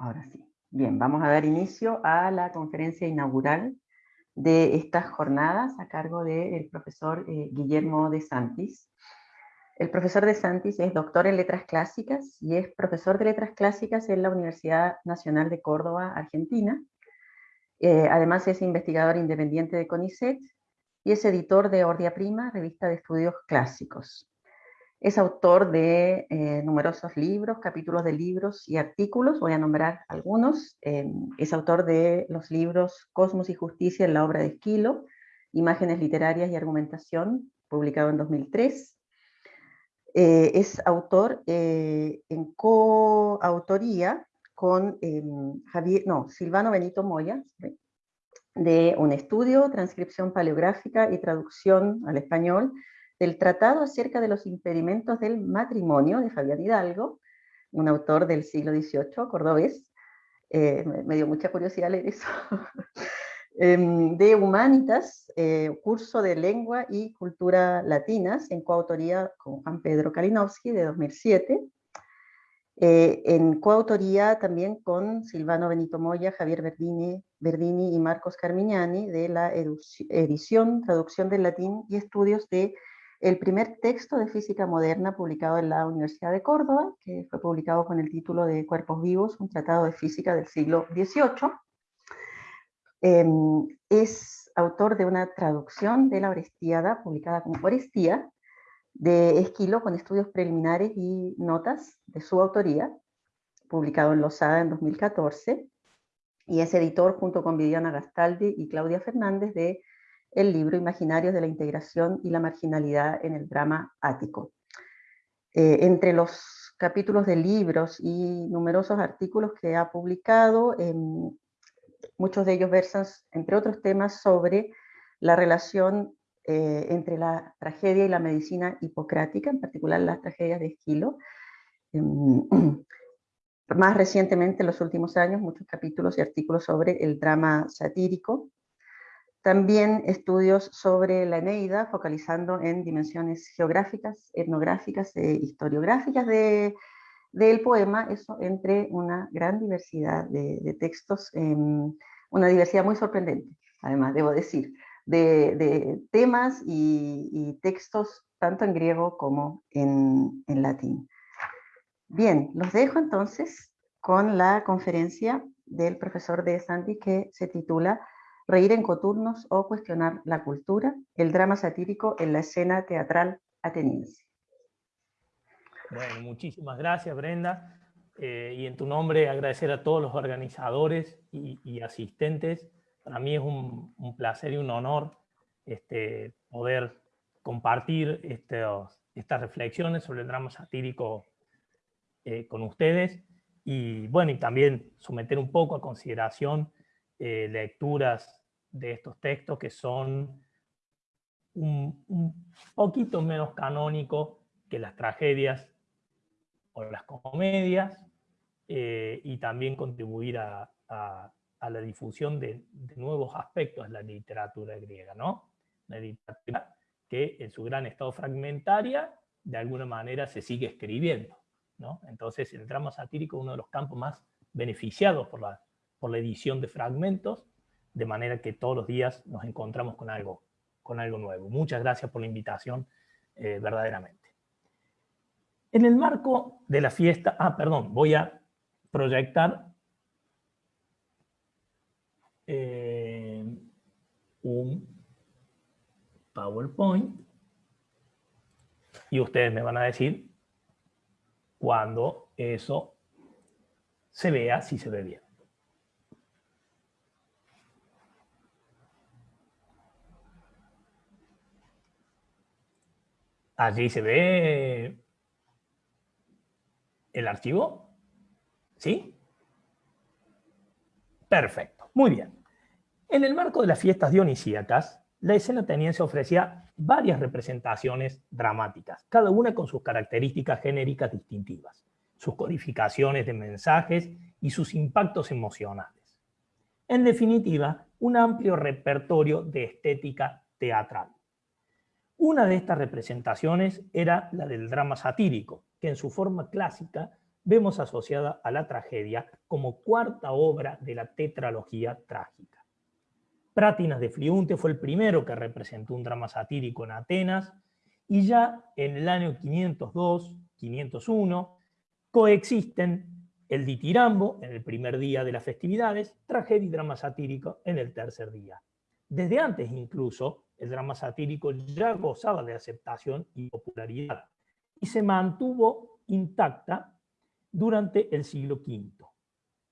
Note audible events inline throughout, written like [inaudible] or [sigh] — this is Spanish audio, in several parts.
Ahora sí. Bien, vamos a dar inicio a la conferencia inaugural de estas jornadas a cargo del profesor eh, Guillermo de Santis. El profesor de Santis es doctor en letras clásicas y es profesor de letras clásicas en la Universidad Nacional de Córdoba, Argentina. Eh, además es investigador independiente de CONICET y es editor de Ordia Prima, revista de estudios clásicos. Es autor de eh, numerosos libros, capítulos de libros y artículos, voy a nombrar algunos. Eh, es autor de los libros Cosmos y Justicia en la obra de Esquilo, Imágenes literarias y argumentación, publicado en 2003. Eh, es autor en coautoría con Javier, no, Silvano Benito Moya, de un estudio, transcripción paleográfica y traducción al español del Tratado acerca de los impedimentos del matrimonio de Fabián Hidalgo, un autor del siglo XVIII, cordobés, eh, me dio mucha curiosidad leer eso, [laughs] em, de Humanitas, eh, curso de lengua y cultura latinas, en coautoría con Juan Pedro Kalinowski, de 2007, eh, en coautoría también con Silvano Benito Moya, Javier Verdini, Verdini y Marcos Carmignani, de la edición, traducción del latín y estudios de el primer texto de física moderna publicado en la Universidad de Córdoba, que fue publicado con el título de Cuerpos Vivos, un tratado de física del siglo XVIII. Em, es autor de una traducción de la Orestiada, publicada como Orestía, de Esquilo, con estudios preliminares y notas de su autoría, publicado en Losada en 2014, y es editor junto con Viviana Gastaldi y Claudia Fernández de el libro Imaginarios de la Integración y la Marginalidad en el Drama Ático. Eh, entre los capítulos de libros y numerosos artículos que ha publicado, em, muchos de ellos versan, entre otros temas, sobre la relación eh, entre la tragedia y la medicina hipocrática, en particular las tragedias de Esquilo. Em, [clears throat] más recientemente, en los últimos años, muchos capítulos y artículos sobre el drama satírico, también estudios sobre la Eneida, focalizando en dimensiones geográficas, etnográficas e historiográficas de, del poema, eso entre una gran diversidad de, textos, em, una diversidad muy sorprendente, además, debo decir, de, temas y, textos tanto en griego como en, en latín. Bien, los dejo entonces con la conferencia del profesor de Santi que se titula reír en coturnos o cuestionar la cultura, el drama satírico en la escena teatral ateniense. Bueno, muchísimas gracias Brenda. Eh, y en tu nombre agradecer a todos los organizadores y, asistentes. Para mí es un, placer y un honor este, poder compartir estas reflexiones sobre el drama satírico eh, con ustedes y bueno, y también someter un poco a consideración eh, lecturas de estos textos que son un, poquito menos canónicos que las tragedias o las comedias, eh, y también contribuir a, la difusión de, nuevos aspectos de la literatura griega, ¿no? La literatura que en su gran estado fragmentaria, de alguna manera se sigue escribiendo, ¿no? Entonces el drama satírico es uno de los campos más beneficiados por la, por la edición de fragmentos, de manera que todos los días nos encontramos con algo, con algo nuevo. Muchas gracias por la invitación, eh, verdaderamente. En el marco de la fiesta, ah, perdón, voy a proyectar eh, un PowerPoint y ustedes me van a decir cuando eso se vea, si se ve bien. Allí se ve el archivo. ¿Sí? Perfecto, muy bien. En el marco de las fiestas dionisíacas, la escena ateniense ofrecía varias representaciones dramáticas, cada una con sus características genéricas distintivas, sus codificaciones de mensajes y sus impactos emocionales. En definitiva, un amplio repertorio de estética teatral. Una de estas representaciones era la del drama satírico, que en su forma clásica vemos asociada a la tragedia como cuarta obra de la tetralogía trágica. Prátinas de Fliunte fue el primero que representó un drama satírico en Atenas, y ya en el año 502, 501, coexisten el ditirambo en el primer día de las festividades, tragedia y drama satírico en el tercer día. Desde antes incluso, el drama satírico ya gozaba de aceptación y popularidad, y se mantuvo intacta durante el siglo V.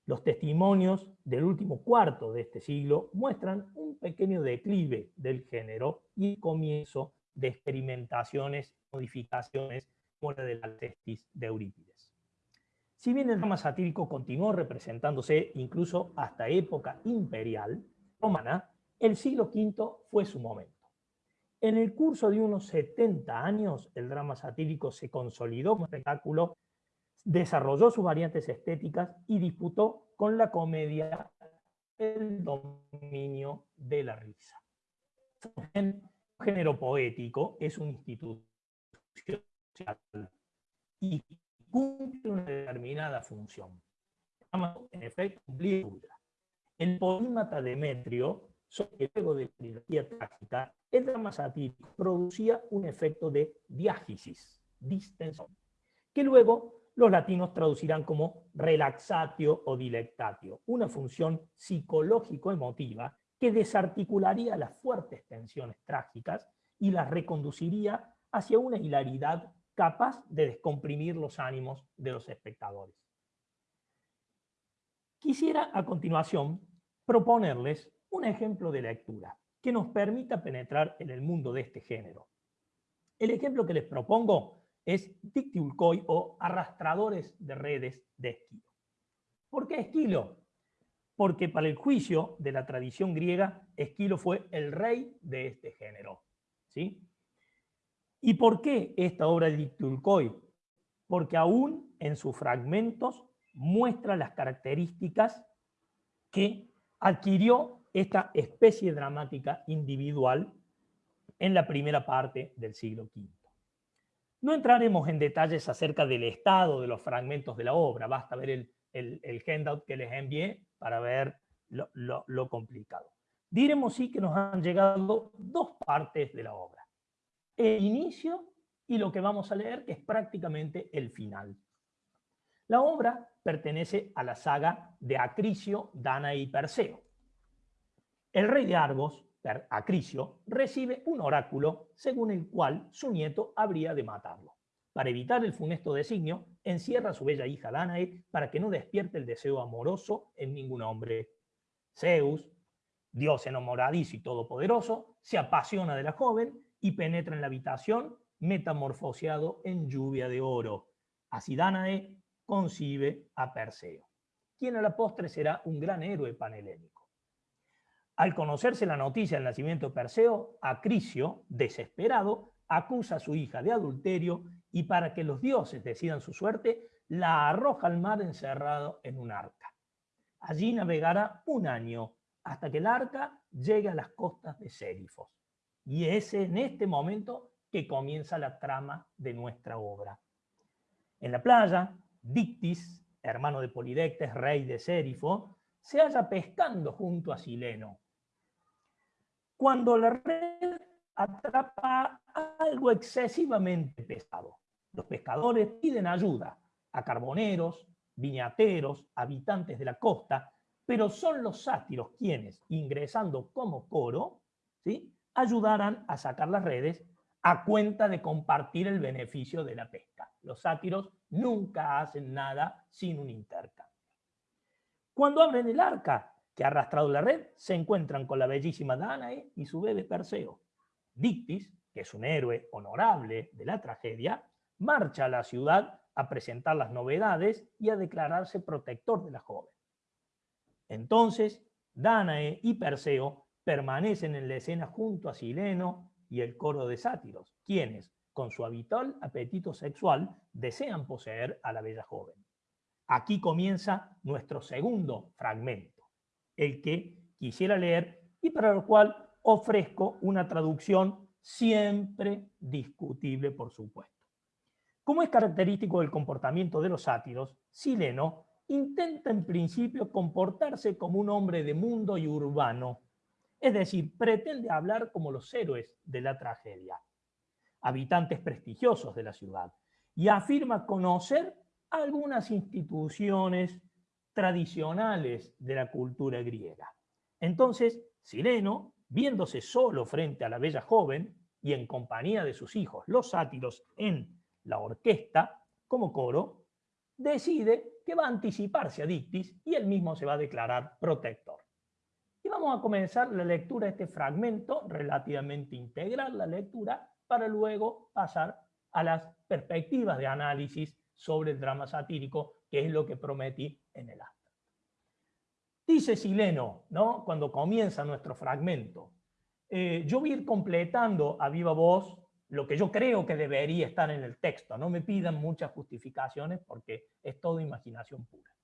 Los testimonios del último cuarto de este siglo muestran un pequeño declive del género y el comienzo de experimentaciones, modificaciones, como la de la testis de Eurípides. Si bien el drama satírico continuó representándose incluso hasta época imperial romana, el siglo V fue su momento. En el curso de unos 70 años, el drama satírico se consolidó como espectáculo, desarrolló sus variantes estéticas y disputó con la comedia el dominio de la risa. Un género poético es un instituto y cumple una determinada función. En efecto, el polímata Demetrio sobre luego de la trilogía trágica, el drama satírico producía un efecto de diágesis, distensión, que luego los latinos traducirán como relaxatio o dilectatio, una función psicológico-emotiva que desarticularía las fuertes tensiones trágicas y las reconduciría hacia una hilaridad capaz de descomprimir los ánimos de los espectadores. Quisiera a continuación proponerles un ejemplo de lectura que nos permita penetrar en el mundo de este género. El ejemplo que les propongo es Dictiulcoi o arrastradores de redes de Esquilo. ¿Por qué Esquilo? Porque para el juicio de la tradición griega, Esquilo fue el rey de este género. ¿sí? ¿Y por qué esta obra de Dictiulcoi? Porque aún en sus fragmentos muestra las características que adquirió esta especie dramática individual en la primera parte del siglo V. No entraremos en detalles acerca del estado de los fragmentos de la obra, basta ver el, el, handout que les envié para ver lo, lo complicado. Diremos sí que nos han llegado dos partes de la obra. El inicio y lo que vamos a leer, que es prácticamente el final. La obra pertenece a la saga de Acricio, Dana y Perseo. El rey de Argos, Acricio, recibe un oráculo según el cual su nieto habría de matarlo. Para evitar el funesto designio, encierra a su bella hija Danae para que no despierte el deseo amoroso en ningún hombre. Zeus, dios enamoradizo y todopoderoso, se apasiona de la joven y penetra en la habitación metamorfoseado en lluvia de oro. Así Danae concibe a Perseo, quien a la postre será un gran héroe panhelénico. Al conocerse la noticia del nacimiento de Perseo, Acricio, desesperado, acusa a su hija de adulterio y para que los dioses decidan su suerte, la arroja al mar encerrado en un arca. Allí navegará un año hasta que el arca llegue a las costas de Sérifos. Y es en este momento que comienza la trama de nuestra obra. En la playa, Dictis, hermano de Polidectes, rey de Sérifo, se halla pescando junto a Sileno, cuando la red atrapa algo excesivamente pesado. Los pescadores piden ayuda a carboneros, viñateros, habitantes de la costa, pero son los sátiros quienes, ingresando como coro, ¿sí? ayudarán a sacar las redes a cuenta de compartir el beneficio de la pesca. Los sátiros nunca hacen nada sin un intercambio. Cuando abren el arca, que ha arrastrado la red, se encuentran con la bellísima Danae y su bebé Perseo. Dictis, que es un héroe honorable de la tragedia, marcha a la ciudad a presentar las novedades y a declararse protector de la joven. Entonces, Danae y Perseo permanecen en la escena junto a Sileno y el coro de sátiros, quienes, con su habitual apetito sexual, desean poseer a la bella joven. Aquí comienza nuestro segundo fragmento el que quisiera leer y para lo cual ofrezco una traducción siempre discutible, por supuesto. Como es característico del comportamiento de los sátiros, Sileno intenta en principio comportarse como un hombre de mundo y urbano, es decir, pretende hablar como los héroes de la tragedia, habitantes prestigiosos de la ciudad, y afirma conocer algunas instituciones tradicionales de la cultura griega. Entonces, Sileno, viéndose solo frente a la bella joven y en compañía de sus hijos, los sátiros, en la orquesta, como coro, decide que va a anticiparse a Dictis y él mismo se va a declarar protector. Y vamos a comenzar la lectura de este fragmento, relativamente integral la lectura, para luego pasar a las perspectivas de análisis sobre el drama satírico, que es lo que prometí en el acto. Dice Sileno, ¿no? cuando comienza nuestro fragmento, eh, yo voy a ir completando a viva voz lo que yo creo que debería estar en el texto. No me pidan muchas justificaciones porque es todo imaginación pura.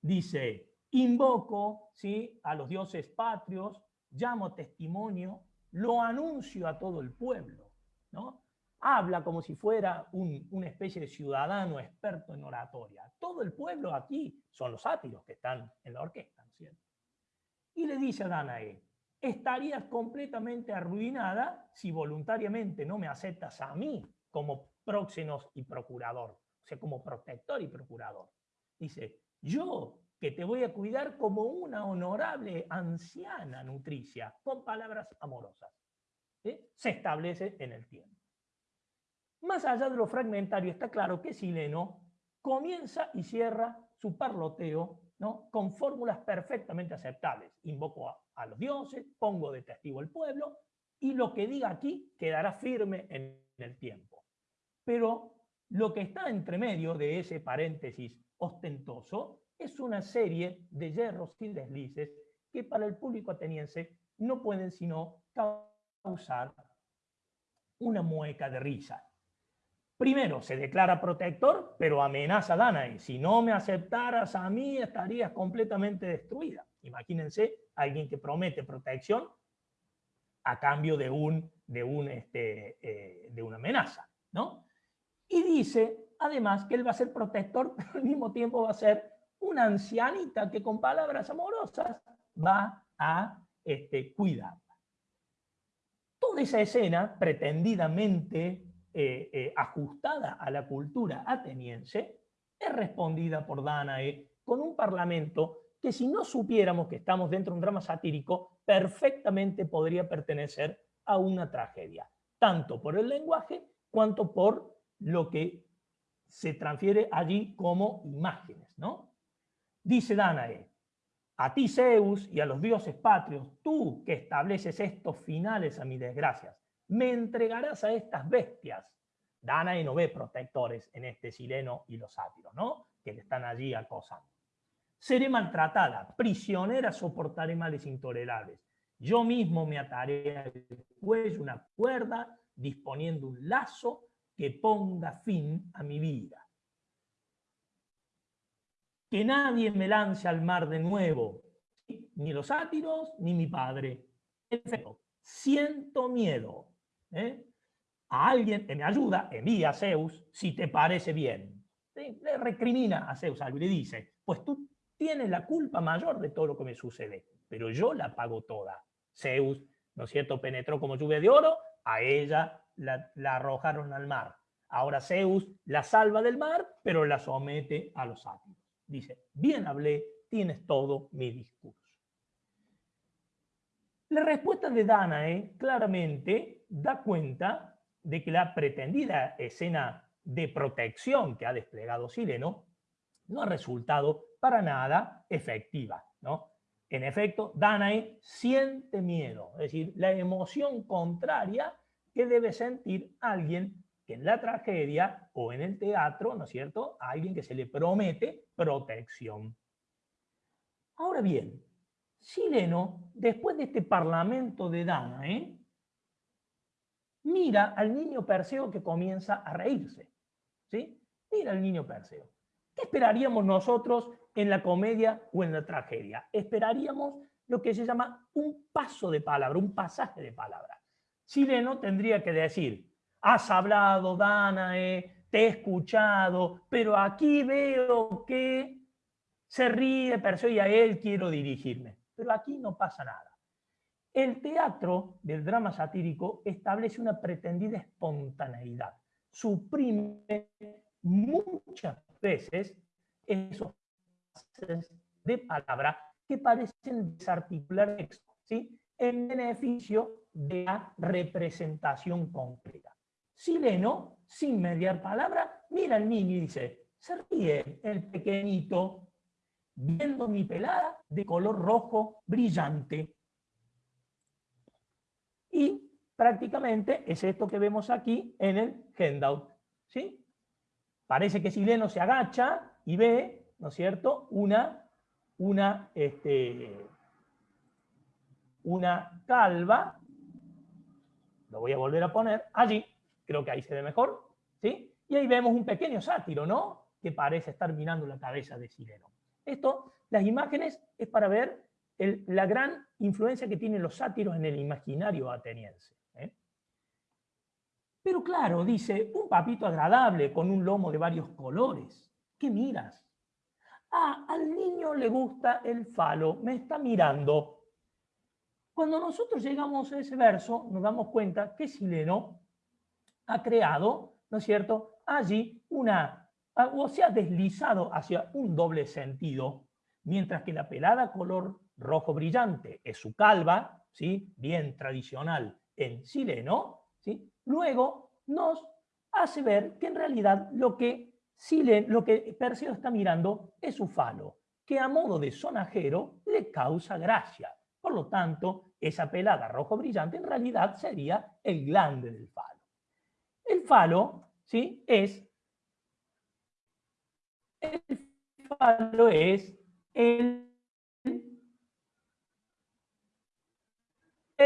Dice, invoco ¿sí? a los dioses patrios, llamo testimonio, lo anuncio a todo el pueblo. ¿no? Habla como si fuera una especie de ciudadano experto en oratoria. Todo el pueblo aquí son los sátiros que están en la orquesta, ¿no es cierto? Y le dice a Danae, estarías completamente arruinada si voluntariamente no me aceptas a mí como próxenos y procurador, o sea, como protector y procurador. Dice, yo que te voy a cuidar como una honorable anciana nutricia, con palabras amorosas. Se establece en el tiempo. Más allá de lo fragmentario, está claro que Sileno comienza y cierra su parloteo con fórmulas perfectamente aceptables. Invoco a, los dioses, pongo de testigo el pueblo, y lo que diga aquí quedará firme en el tiempo. Pero lo que está entre medio de ese paréntesis ostentoso es una serie de hierros y deslices que para el público ateniense no pueden sino causar una mueca de risa. Primero, se declara protector, pero amenaza a Danae. Si no me aceptaras a mí, estarías completamente destruida. Imagínense alguien que promete protección a cambio de, un, de, un, este, eh, de una amenaza. ¿no? Y dice, además, que él va a ser protector, [laughs] pero al mismo tiempo va a ser una ancianita que con palabras amorosas va a este, cuidarla. Toda esa escena, pretendidamente eh, eh, ajustada a la cultura ateniense, es respondida por Danae con un parlamento que si no supiéramos que estamos dentro de un drama satírico, perfectamente podría pertenecer a una tragedia, tanto por el lenguaje cuanto por lo que se transfiere allí como imágenes. ¿no? Dice Danae, a ti Zeus y a los dioses patrios, tú que estableces estos finales a mis desgracias, me entregarás a estas bestias. Danae no ve protectores en este sileno y los sátiros, ¿no? Que le están allí acosando. Seré maltratada, prisionera soportaré males intolerables. Yo mismo me ataré al cuello una cuerda, disponiendo un lazo que ponga fin a mi vida. Que nadie me lance al mar de nuevo, ni los sátiros, ni mi padre. Siento miedo, ¿eh? a alguien me ayuda, envía a Zeus, si te parece bien. Le recrimina a Zeus y le dice, pues tú tienes la culpa mayor de todo lo que me sucede, pero yo la pago toda. Zeus, ¿no es cierto?, penetró como lluvia de oro, a ella la, la arrojaron al mar. Ahora Zeus la salva del mar, pero la somete a los sátiros. Dice, bien hablé, tienes todo mi discurso. La respuesta de Danae claramente da cuenta de que la pretendida escena de protección que ha desplegado Sileno no ha resultado para nada efectiva. ¿no? En efecto, Danae siente miedo, es decir, la emoción contraria que debe sentir alguien que en la tragedia o en el teatro, ¿no es cierto?, a alguien que se le promete protección. Ahora bien, Sileno, después de este parlamento de Danae, mira al niño Perseo que comienza a reírse. ¿sí? Mira al niño Perseo. ¿Qué esperaríamos nosotros en la comedia o en la tragedia? Esperaríamos lo que se llama un paso de palabra, un pasaje de palabra. Sileno tendría que decir, has hablado, Danae, te he escuchado, pero aquí veo que se ríe Perseo y a él quiero dirigirme. Pero aquí no pasa nada. El teatro del drama satírico establece una pretendida espontaneidad. Suprime muchas veces esos de palabra que parecen desarticular texto, en beneficio de la representación concreta. Sileno, sin mediar palabra, mira al niño y dice, se ríe el pequeñito viendo mi pelada de color rojo brillante. Y prácticamente es esto que vemos aquí en el handout. ¿sí? Parece que Sileno se agacha y ve, ¿no es cierto?, una, una, este, una calva, lo voy a volver a poner allí, creo que ahí se ve mejor, ¿sí? Y ahí vemos un pequeño sátiro, ¿no?, que parece estar mirando la cabeza de Sileno. Esto, las imágenes, es para ver la gran influencia que tienen los sátiros en el imaginario ateniense. ¿eh? Pero claro, dice, un papito agradable con un lomo de varios colores. ¿Qué miras? Ah, al niño le gusta el falo, me está mirando. Cuando nosotros llegamos a ese verso, nos damos cuenta que Sileno ha creado, ¿no es cierto?, allí una o se ha deslizado hacia un doble sentido, mientras que la pelada color rojo brillante es su calva, ¿sí? bien tradicional en sileno, ¿sí? luego nos hace ver que en realidad lo que, lo que Perseo está mirando es su falo, que a modo de sonajero le causa gracia. Por lo tanto, esa pelada rojo brillante en realidad sería el glande del falo. El falo ¿sí? es el falo es el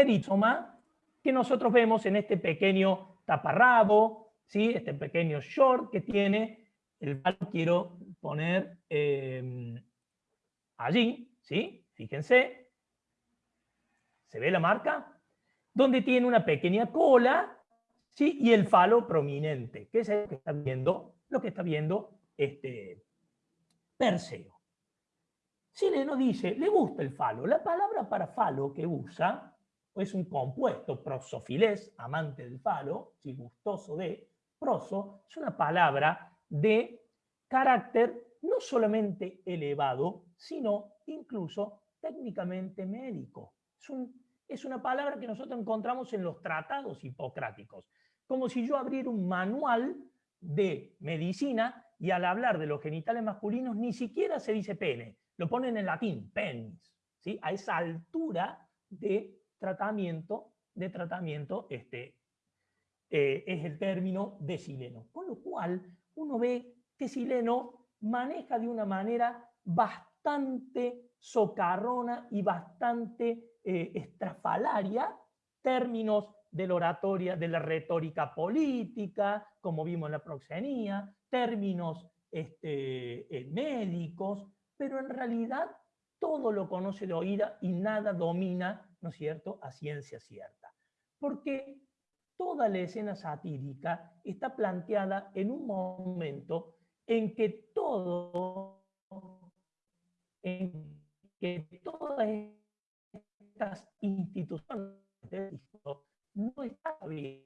eritoma que nosotros vemos en este pequeño taparrabo, ¿sí? este pequeño short que tiene el falo. Quiero poner em, allí, ¿sí? fíjense, ¿se ve la marca? Donde tiene una pequeña cola ¿sí? y el falo prominente, que es el que está viendo, lo que está viendo este, Perseo. Sileno dice, le gusta el falo. La palabra para falo que usa es un compuesto, prosofilés, amante del falo, si gustoso de, proso, es una palabra de carácter no solamente elevado, sino incluso técnicamente médico. Es, es una palabra que nosotros encontramos en los tratados hipocráticos, como si yo abriera un manual de medicina y al hablar de los genitales masculinos ni siquiera se dice pene, lo ponen en latín, penis, ¿sí? a esa altura de tratamiento, de tratamiento este, eh, es el término de sileno. Con lo cual uno ve que sileno maneja de una manera bastante socarrona y bastante eh, estrafalaria términos de la oratoria, de la retórica política, como vimos en la proxenía, términos este, eh, médicos, pero en realidad todo lo conoce de oída y nada domina, ¿no es cierto?, a ciencia cierta. Porque toda la escena satírica está planteada en un momento en que todo, en que todas estas instituciones no está bien.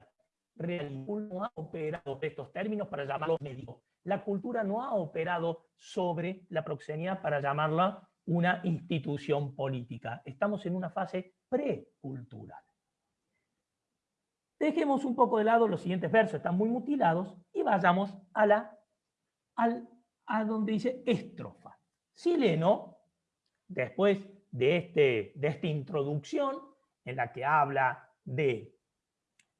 no ha operado estos términos para llamarlos médicos. La cultura no ha operado sobre la proxenía para llamarla una institución política. Estamos en una fase precultural. Dejemos un poco de lado los siguientes versos, están muy mutilados, y vayamos a, la, al, a donde dice estrofa. Sileno, después de, este, de esta introducción en la que habla de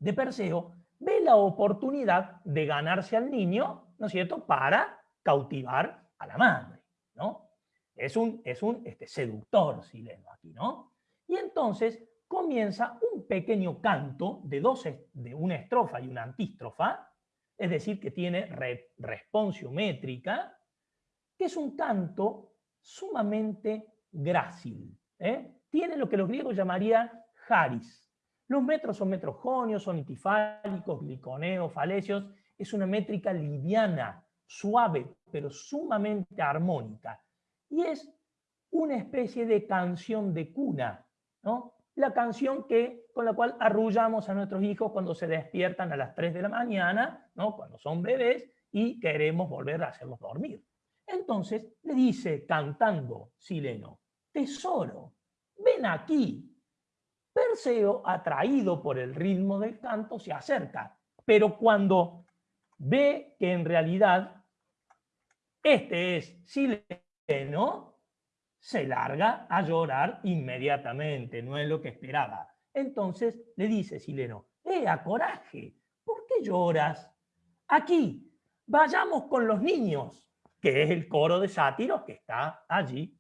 de Perseo ve la oportunidad de ganarse al niño, ¿no es cierto?, para cautivar a la madre, ¿no? Es un, es un este, seductor sileno aquí, ¿no? Y entonces comienza un pequeño canto de, dos, de una estrofa y una antístrofa, es decir, que tiene métrica, que es un canto sumamente grácil. ¿eh? Tiene lo que los griegos llamarían haris, los metros son metros jonios, son itifálicos, gliconeos, falecios, Es una métrica liviana, suave, pero sumamente armónica. Y es una especie de canción de cuna, La canción que, con la cual arrullamos a nuestros hijos cuando se despiertan a las 3 de la mañana, ¿no? cuando son bebés, y queremos volver a hacerlos dormir. Entonces le dice, cantando Sileno, tesoro, ven aquí. Perseo, atraído por el ritmo del canto, se acerca, pero cuando ve que en realidad este es Sileno, se larga a llorar inmediatamente, no es lo que esperaba. Entonces le dice Sileno, ¡Ea, coraje! ¿Por qué lloras? Aquí, vayamos con los niños, que es el coro de sátiros que está allí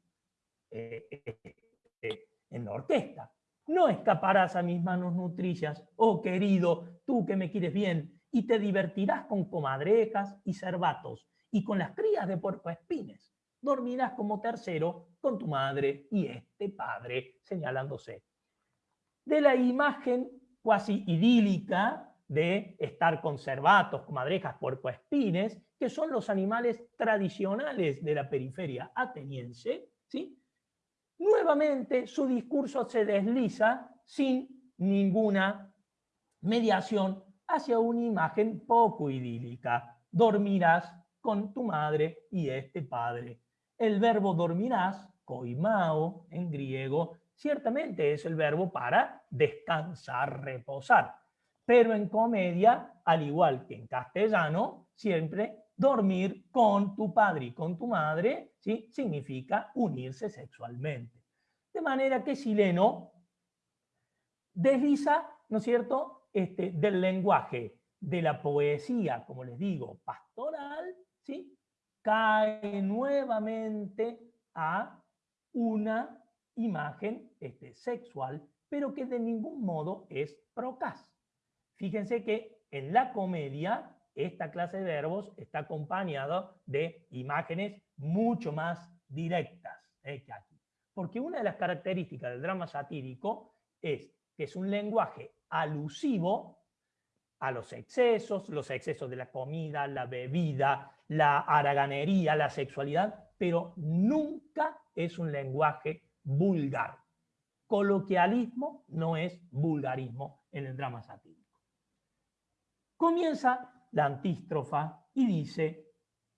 eh, eh, eh, en la orquesta. No escaparás a mis manos nutrillas, oh querido, tú que me quieres bien, y te divertirás con comadrejas y cervatos, y con las crías de puercoespines. Dormirás como tercero con tu madre y este padre, señalándose. De la imagen cuasi idílica de estar con cervatos, comadrejas, puercoespines, que son los animales tradicionales de la periferia ateniense, ¿sí? nuevamente su discurso se desliza sin ninguna mediación hacia una imagen poco idílica. Dormirás con tu madre y este padre. El verbo dormirás, koimao en griego, ciertamente es el verbo para descansar, reposar. Pero en comedia, al igual que en castellano, siempre dormir con tu padre y con tu madre ¿sí? significa unirse sexualmente. De manera que Sileno desliza, ¿no es cierto?, este, del lenguaje de la poesía, como les digo, pastoral, ¿sí? Cae nuevamente a una imagen este, sexual, pero que de ningún modo es procas. Fíjense que en la comedia esta clase de verbos está acompañado de imágenes mucho más directas eh, que aquí. Porque una de las características del drama satírico es que es un lenguaje alusivo a los excesos, los excesos de la comida, la bebida, la haraganería, la sexualidad, pero nunca es un lenguaje vulgar. Coloquialismo no es vulgarismo en el drama satírico. Comienza la antístrofa y dice,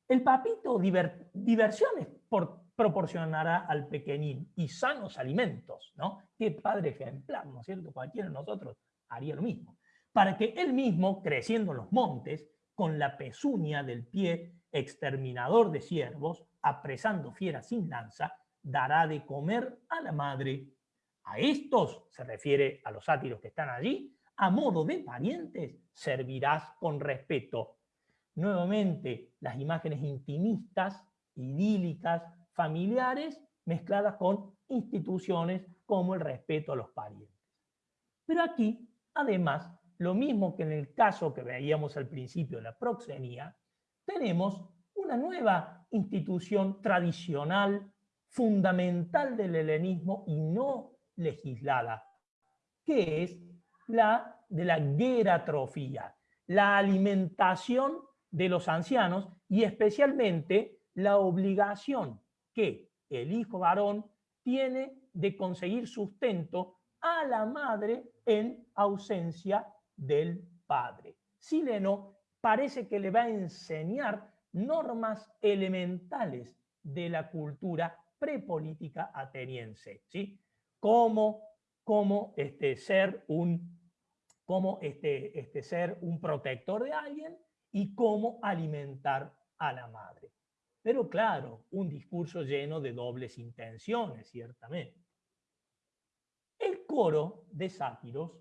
el papito diversiones proporcionará al pequeñín y sanos alimentos, ¿no? Qué padre ejemplar, ¿no es cierto? Cualquiera de nosotros haría lo mismo. Para que él mismo, creciendo en los montes, con la pezuña del pie exterminador de ciervos, apresando fieras sin lanza, dará de comer a la madre. A estos, se refiere a los sátiros que están allí, a modo de parientes, servirás con respeto. Nuevamente, las imágenes intimistas, idílicas, familiares, mezcladas con instituciones como el respeto a los parientes. Pero aquí, además, lo mismo que en el caso que veíamos al principio de la proxenía, tenemos una nueva institución tradicional, fundamental del helenismo y no legislada, que es la de la geratrofía, la alimentación de los ancianos y especialmente la obligación que el hijo varón tiene de conseguir sustento a la madre en ausencia del padre. Sileno parece que le va a enseñar normas elementales de la cultura prepolítica ateniense, ¿sí? Cómo, cómo este, ser un cómo este, este, ser un protector de alguien y cómo alimentar a la madre. Pero claro, un discurso lleno de dobles intenciones, ciertamente. El coro de sátiros,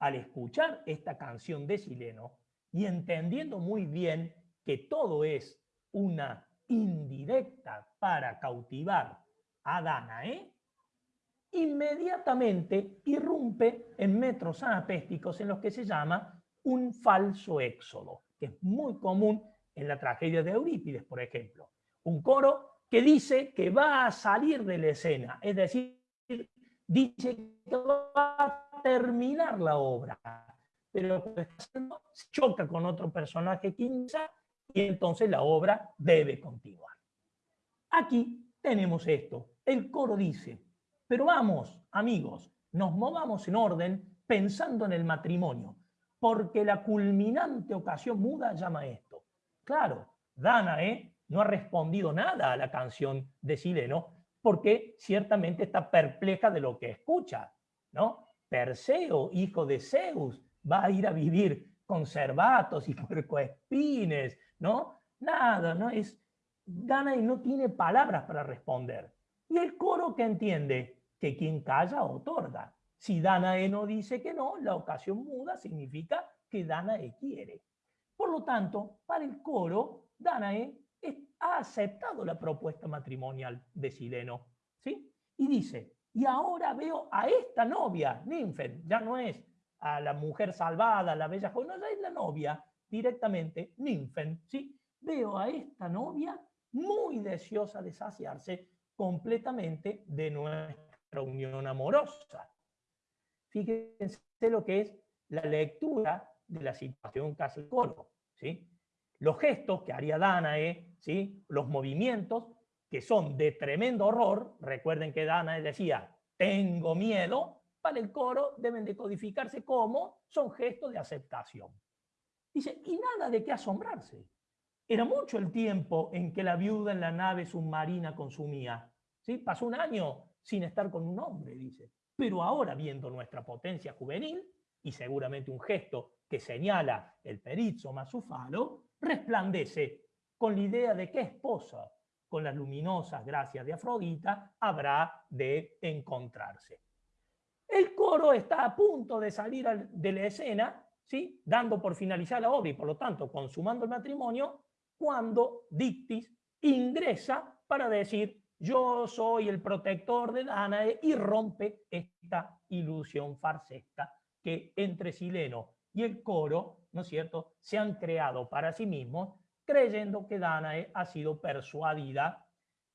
al escuchar esta canción de Sileno y entendiendo muy bien que todo es una indirecta para cautivar a Danae, inmediatamente irrumpe en metros anapésticos en los que se llama un falso éxodo, que es muy común en la tragedia de Eurípides, por ejemplo. Un coro que dice que va a salir de la escena, es decir, dice que va a terminar la obra, pero choca con otro personaje quinza y entonces la obra debe continuar. Aquí tenemos esto. El coro dice, pero vamos, amigos, nos movamos en orden pensando en el matrimonio, porque la culminante ocasión muda llama esto. Claro, Danae no ha respondido nada a la canción de Sileno, porque ciertamente está perpleja de lo que escucha, ¿no? Perseo, hijo de Zeus, va a ir a vivir con cervatos y [laughs] puercoespines, ¿no? Nada, ¿no? Es, Danae no tiene palabras para responder. Y el coro que entiende que quien calla otorga. Si Danae no dice que no, la ocasión muda significa que Danae quiere. Por lo tanto, para el coro, Danae ha aceptado la propuesta matrimonial de Sileno. ¿sí? Y dice, y ahora veo a esta novia, Ninfen, ya no es a la mujer salvada, la bella joven, no, ya es la novia directamente, Ninfen, ¿sí? Veo a esta novia muy deseosa de saciarse completamente de nuestra unión amorosa. Fíjense lo que es la lectura de la situación casi coro, ¿sí? Los gestos que haría Danae, ¿sí? los movimientos que son de tremendo horror, recuerden que Danae decía, tengo miedo, para el coro deben de codificarse como son gestos de aceptación. Dice, y nada de qué asombrarse. Era mucho el tiempo en que la viuda en la nave submarina consumía. ¿sí? Pasó un año sin estar con un hombre, dice. Pero ahora, viendo nuestra potencia juvenil, y seguramente un gesto que señala el perizzo más su falo, resplandece con la idea de que esposa, con las luminosas gracias de Afrodita, habrá de encontrarse. El coro está a punto de salir de la escena, ¿sí? dando por finalizar la obra y por lo tanto consumando el matrimonio, cuando Dictis ingresa para decir yo soy el protector de Danae y rompe esta ilusión farsesca que entre Sileno y el coro, ¿no es cierto?, se han creado para sí mismos, creyendo que Danae ha sido persuadida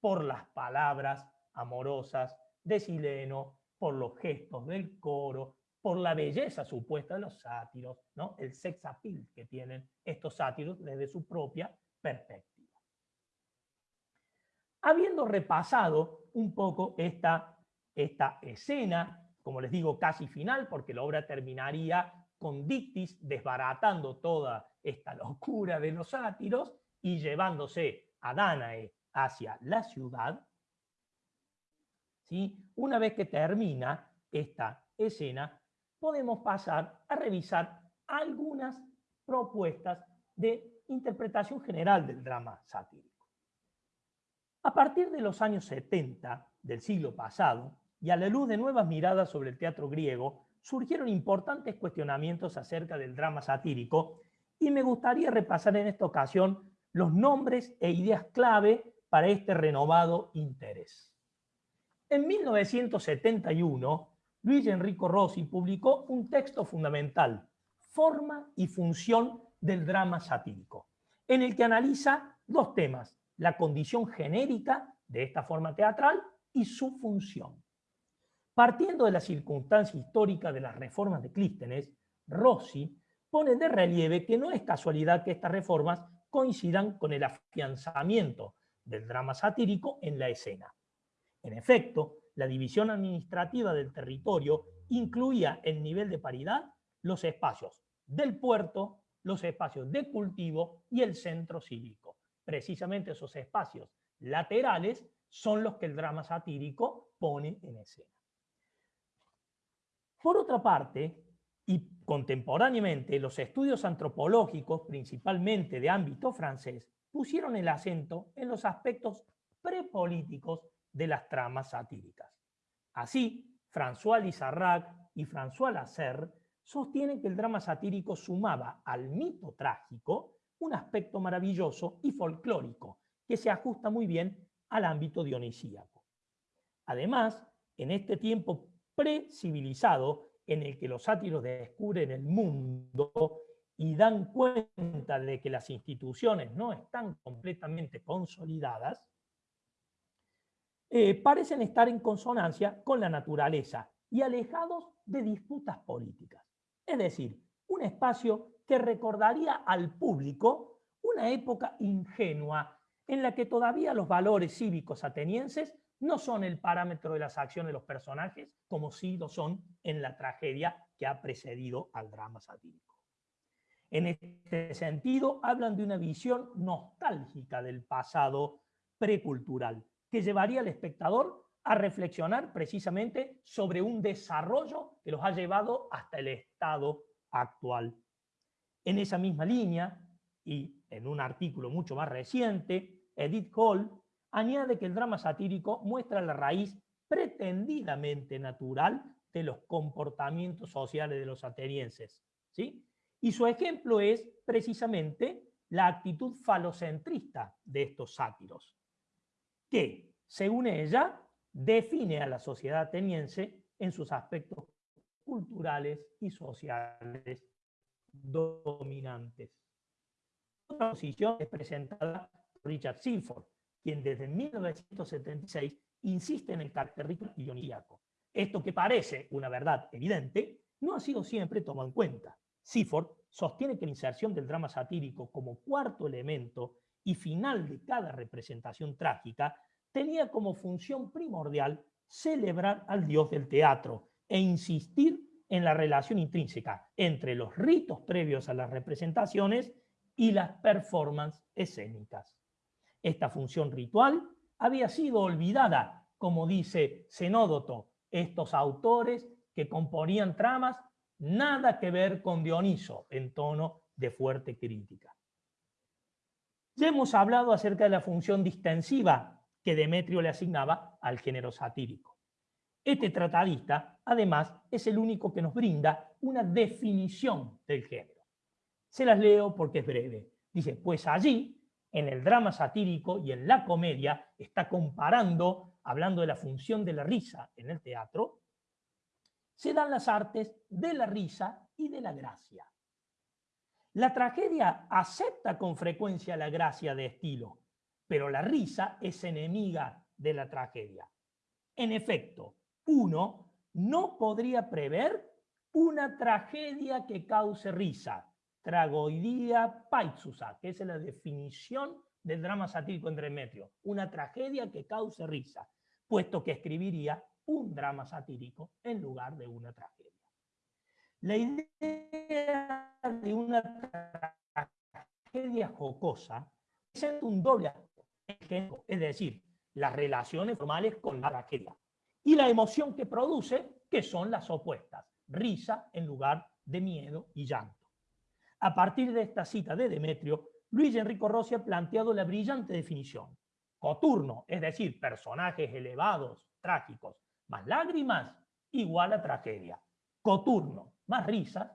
por las palabras amorosas de Sileno, por los gestos del coro, por la belleza supuesta de los sátiros, ¿no? el sex appeal que tienen estos sátiros desde su propia perspectiva. Habiendo repasado un poco esta, esta escena, como les digo, casi final, porque la obra terminaría con Dictis desbaratando toda esta locura de los sátiros y llevándose a Danae hacia la ciudad, ¿sí? una vez que termina esta escena, podemos pasar a revisar algunas propuestas de interpretación general del drama satírico. A partir de los años 70 del siglo pasado, y a la luz de nuevas miradas sobre el teatro griego, surgieron importantes cuestionamientos acerca del drama satírico y me gustaría repasar en esta ocasión los nombres e ideas clave para este renovado interés. En 1971, Luis Enrico Rossi publicó un texto fundamental, Forma y función del drama satírico, en el que analiza dos temas, la condición genérica de esta forma teatral y su función. Partiendo de la circunstancia histórica de las reformas de Clístenes, Rossi pone de relieve que no es casualidad que estas reformas coincidan con el afianzamiento del drama satírico en la escena. En efecto, la división administrativa del territorio incluía el nivel de paridad los espacios del puerto, los espacios de cultivo y el centro cívico. Precisamente esos espacios laterales son los que el drama satírico pone en escena. Por otra parte, y contemporáneamente, los estudios antropológicos, principalmente de ámbito francés, pusieron el acento en los aspectos prepolíticos de las tramas satíricas. Así, François Lizarrac y François Lasserre sostienen que el drama satírico sumaba al mito trágico un aspecto maravilloso y folclórico que se ajusta muy bien al ámbito dionisíaco. Además, en este tiempo pre-civilizado en el que los sátiros descubren el mundo y dan cuenta de que las instituciones no están completamente consolidadas, eh, parecen estar en consonancia con la naturaleza y alejados de disputas políticas. Es decir, un espacio que recordaría al público una época ingenua en la que todavía los valores cívicos atenienses no son el parámetro de las acciones de los personajes, como sí lo son en la tragedia que ha precedido al drama satírico. En este sentido, hablan de una visión nostálgica del pasado precultural, que llevaría al espectador a reflexionar precisamente sobre un desarrollo que los ha llevado hasta el estado actual. En esa misma línea, y en un artículo mucho más reciente, Edith Hall añade que el drama satírico muestra la raíz pretendidamente natural de los comportamientos sociales de los atenienses. ¿sí? Y su ejemplo es precisamente la actitud falocentrista de estos sátiros, que, según ella, define a la sociedad ateniense en sus aspectos culturales y sociales dominantes. Otra posición es presentada por Richard Silford, quien desde 1976 insiste en el carácter dionisíaco. Esto que parece una verdad evidente, no ha sido siempre tomado en cuenta. Seaford sostiene que la inserción del drama satírico como cuarto elemento y final de cada representación trágica tenía como función primordial celebrar al dios del teatro e insistir en la relación intrínseca entre los ritos previos a las representaciones y las performances escénicas. Esta función ritual había sido olvidada, como dice Zenódoto, estos autores que componían tramas nada que ver con Dioniso en tono de fuerte crítica. Ya hemos hablado acerca de la función distensiva que Demetrio le asignaba al género satírico. Este tratadista, además, es el único que nos brinda una definición del género. Se las leo porque es breve. Dice, pues allí en el drama satírico y en la comedia está comparando, hablando de la función de la risa en el teatro, se dan las artes de la risa y de la gracia. La tragedia acepta con frecuencia la gracia de estilo, pero la risa es enemiga de la tragedia. En efecto, uno no podría prever una tragedia que cause risa, tragoidía paitsusa, que es la definición del drama satírico en Demetrio, una tragedia que cause risa, puesto que escribiría un drama satírico en lugar de una tragedia. La idea de una tragedia jocosa es un doble ejemplo, es decir, las relaciones formales con la tragedia y la emoción que produce, que son las opuestas, risa en lugar de miedo y llanto. A partir de esta cita de Demetrio, Luis Enrico Rossi ha planteado la brillante definición. Coturno, es decir, personajes elevados, trágicos, más lágrimas, igual a tragedia. Coturno, más risas,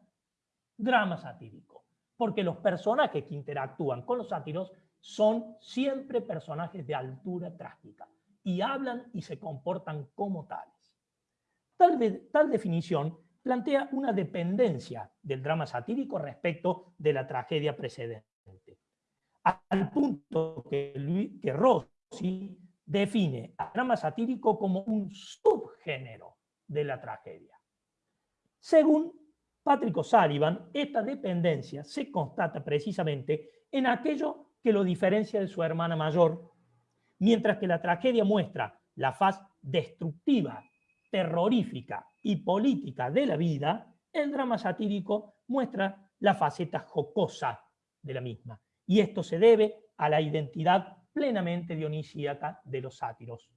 drama satírico. Porque los personajes que interactúan con los sátiros son siempre personajes de altura trágica y hablan y se comportan como tales. Tal, definición plantea una dependencia del drama satírico respecto de la tragedia precedente. Al punto que, que Rossi define al drama satírico como un subgénero de la tragedia. Según Patrick O'Sullivan, esta dependencia se constata precisamente en aquello que lo diferencia de su hermana mayor, mientras que la tragedia muestra la faz destructiva, terrorífica y política de la vida, el drama satírico muestra la faceta jocosa de la misma. Y esto se debe a la identidad plenamente dionisíaca de los sátiros.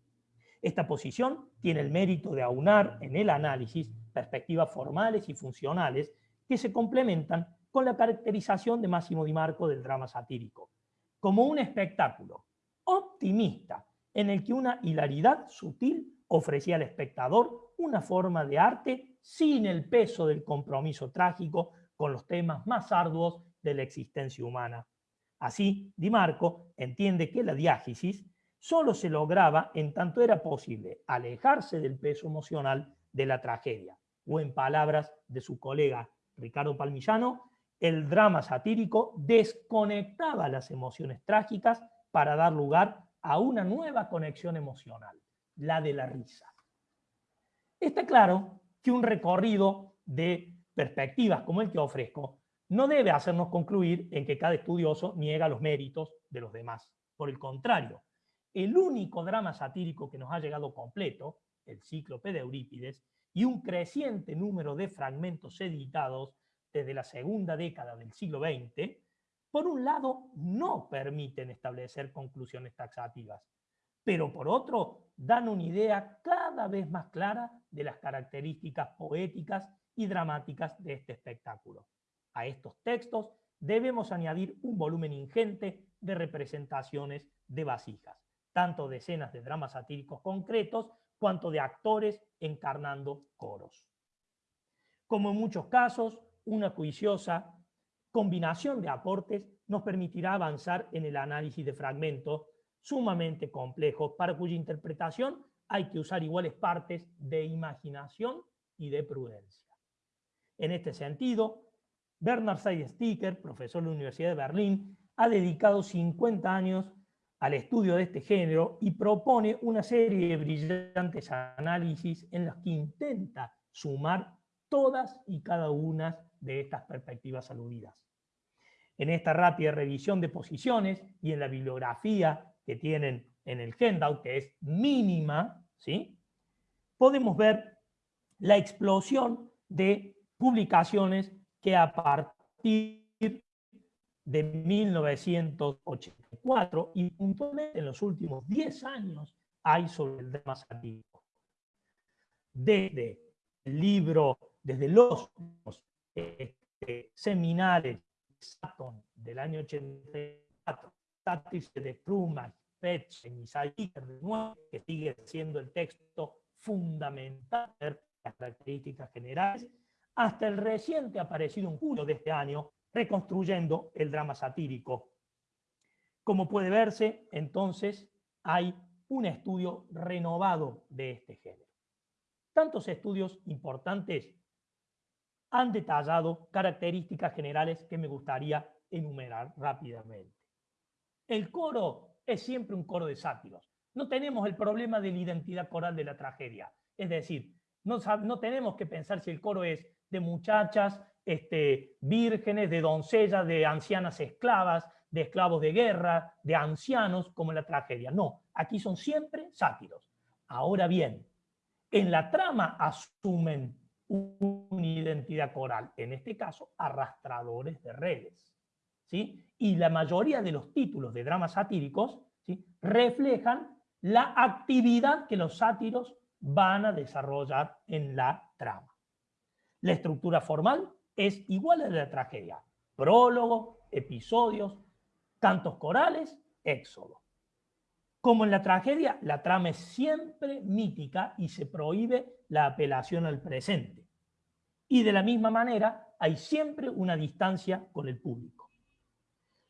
Esta posición tiene el mérito de aunar en el análisis perspectivas formales y funcionales que se complementan con la caracterización de Máximo Di Marco del drama satírico, como un espectáculo optimista en el que una hilaridad sutil ofrecía al espectador una forma de arte sin el peso del compromiso trágico con los temas más arduos de la existencia humana. Así, Di Marco entiende que la diágesis solo se lograba en tanto era posible alejarse del peso emocional de la tragedia, o en palabras de su colega Ricardo Palmillano, el drama satírico desconectaba las emociones trágicas para dar lugar a una nueva conexión emocional la de la risa. Está claro que un recorrido de perspectivas como el que ofrezco, no debe hacernos concluir en que cada estudioso niega los méritos de los demás. Por el contrario, el único drama satírico que nos ha llegado completo, el Cíclope de Eurípides, y un creciente número de fragmentos editados desde la segunda década del siglo XX, por un lado no permiten establecer conclusiones taxativas, pero por otro dan una idea cada vez más clara de las características poéticas y dramáticas de este espectáculo. A estos textos debemos añadir un volumen ingente de representaciones de vasijas, tanto de escenas de dramas satíricos concretos cuanto de actores encarnando coros. Como en muchos casos, una juiciosa combinación de aportes nos permitirá avanzar en el análisis de fragmentos sumamente complejos para cuya interpretación hay que usar iguales partes de imaginación y de prudencia. En este sentido, Bernard Sticker, profesor de la Universidad de Berlín, ha dedicado 50 años al estudio de este género y propone una serie de brillantes análisis en los que intenta sumar todas y cada una de estas perspectivas aludidas. En esta rápida revisión de posiciones y en la bibliografía que tienen en el handout, que es mínima, ¿sí? podemos ver la explosión de publicaciones que a partir de 1984 y puntualmente en los últimos 10 años hay sobre el drama satírico. Desde el libro, desde los este, seminales del año 84, Satires de Truman, Petsch, y de nuevo, que sigue siendo el texto fundamental de las características generales, hasta el reciente aparecido en julio de este año, reconstruyendo el drama satírico. Como puede verse, entonces, hay un estudio renovado de este género. Tantos estudios importantes han detallado características generales que me gustaría enumerar rápidamente. El coro es siempre un coro de sátiros. No tenemos el problema de la identidad coral de la tragedia. Es decir, no, no tenemos que pensar si el coro es de muchachas este, vírgenes, de doncellas, de ancianas esclavas, de esclavos de guerra, de ancianos, como en la tragedia. No, aquí son siempre sátiros. Ahora bien, en la trama asumen una identidad coral, en este caso arrastradores de redes. ¿sí? Y la mayoría de los títulos de dramas satíricos ¿sí? reflejan la actividad que los sátiros van a desarrollar en la trama. La estructura formal es igual a la tragedia. Prólogo, episodios, cantos corales, éxodo. Como en la tragedia, la trama es siempre mítica y se prohíbe la apelación al presente. Y de la misma manera, hay siempre una distancia con el público.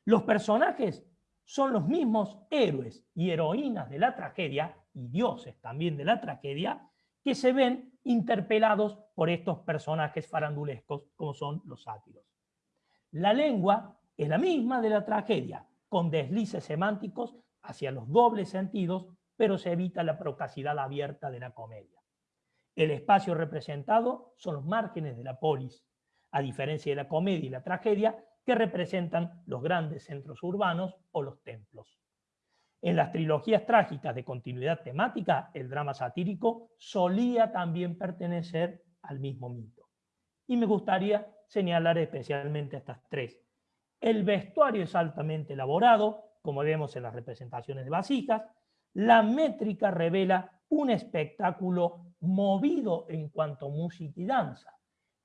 Los personajes son los mismos héroes y heroínas de la tragedia, y dioses también de la tragedia, que se ven interpelados por estos personajes farandulescos como son los sátiros. La lengua es la misma de la tragedia, con deslices semánticos hacia los dobles sentidos, pero se evita la procacidad abierta de la comedia. El espacio representado son los márgenes de la polis, a diferencia de la comedia y la tragedia, que representan los grandes centros urbanos o los templos. En las trilogías trágicas de continuidad temática, el drama satírico solía también pertenecer al mismo mito. Y me gustaría señalar especialmente estas tres. El vestuario es altamente elaborado, como vemos en las representaciones de vasijas. La métrica revela un espectáculo movido en cuanto a música y danza.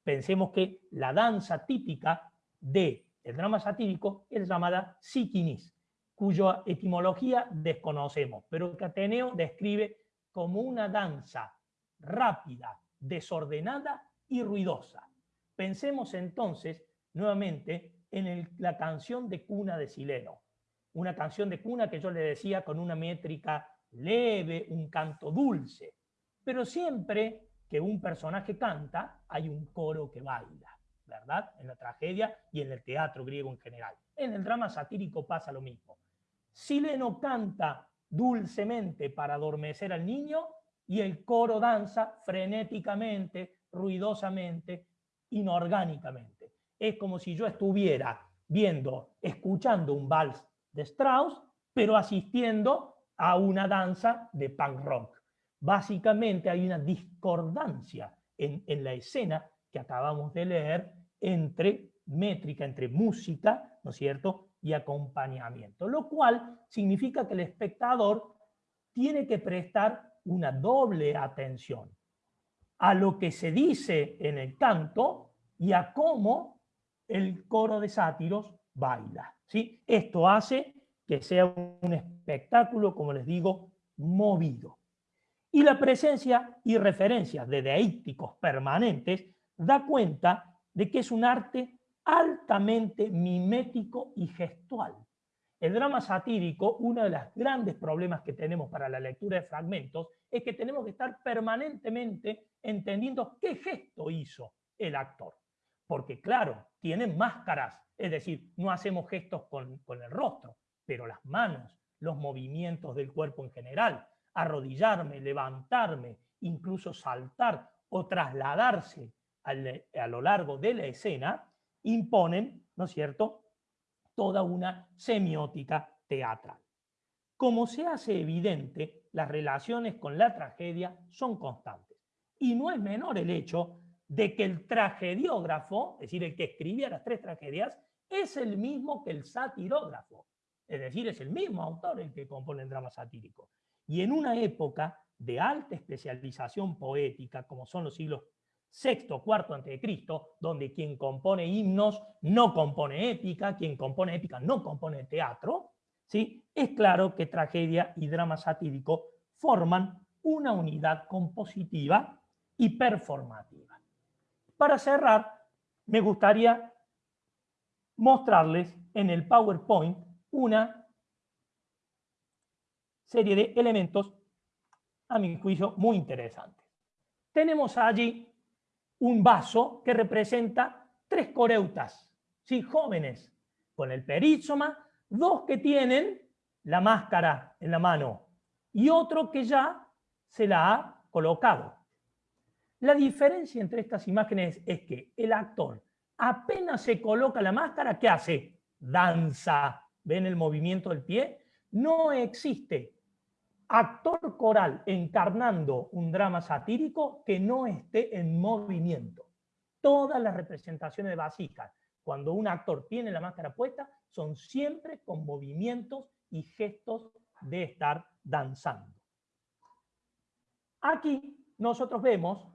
Pensemos que la danza típica del drama satírico es llamada sikinis, cuya etimología desconocemos, pero que Ateneo describe como una danza rápida, desordenada y ruidosa. Pensemos entonces nuevamente en la canción de cuna de Sileno, una canción de cuna que yo le decía con una métrica leve, un canto dulce, pero siempre que un personaje canta hay un coro que baila, ¿verdad? En la tragedia y en el teatro griego en general. En el drama satírico pasa lo mismo. Sileno canta dulcemente para adormecer al niño y el coro danza frenéticamente, ruidosamente, inorgánicamente. Es como si yo estuviera viendo, escuchando un vals de Strauss, pero asistiendo a una danza de punk rock. Básicamente hay una discordancia en, en la escena que acabamos de leer entre métrica, entre música, ¿no es cierto?, y acompañamiento, lo cual significa que el espectador tiene que prestar una doble atención a lo que se dice en el canto y a cómo el coro de sátiros baila. ¿sí? Esto hace que sea un espectáculo, como les digo, movido. Y la presencia y referencias de deícticos permanentes da cuenta de que es un arte altamente mimético y gestual. El drama satírico, uno de los grandes problemas que tenemos para la lectura de fragmentos, es que tenemos que estar permanentemente entendiendo qué gesto hizo el actor. Porque claro, tienen máscaras, es decir, no hacemos gestos con, con el rostro, pero las manos, los movimientos del cuerpo en general, arrodillarme, levantarme, incluso saltar o trasladarse a lo largo de la escena, imponen, ¿no es cierto?, toda una semiótica teatral. Como se hace evidente, las relaciones con la tragedia son constantes. Y no es menor el hecho de que el tragediógrafo, es decir, el que escribía las tres tragedias, es el mismo que el satirógrafo. Es decir, es el mismo autor el que compone el drama satírico. Y en una época de alta especialización poética, como son los siglos sexto, cuarto antes de Cristo, donde quien compone himnos no compone épica, quien compone épica no compone teatro, ¿sí? es claro que tragedia y drama satírico forman una unidad compositiva y performativa. Para cerrar, me gustaría mostrarles en el PowerPoint una serie de elementos, a mi juicio, muy interesantes. Tenemos allí un vaso que representa tres coreutas, ¿sí? jóvenes, con el perizoma, dos que tienen la máscara en la mano y otro que ya se la ha colocado. La diferencia entre estas imágenes es que el actor apenas se coloca la máscara, ¿qué hace? Danza. ¿Ven el movimiento del pie? No existe actor coral encarnando un drama satírico que no esté en movimiento. Todas las representaciones de vasijas, cuando un actor tiene la máscara puesta, son siempre con movimientos y gestos de estar danzando. Aquí nosotros vemos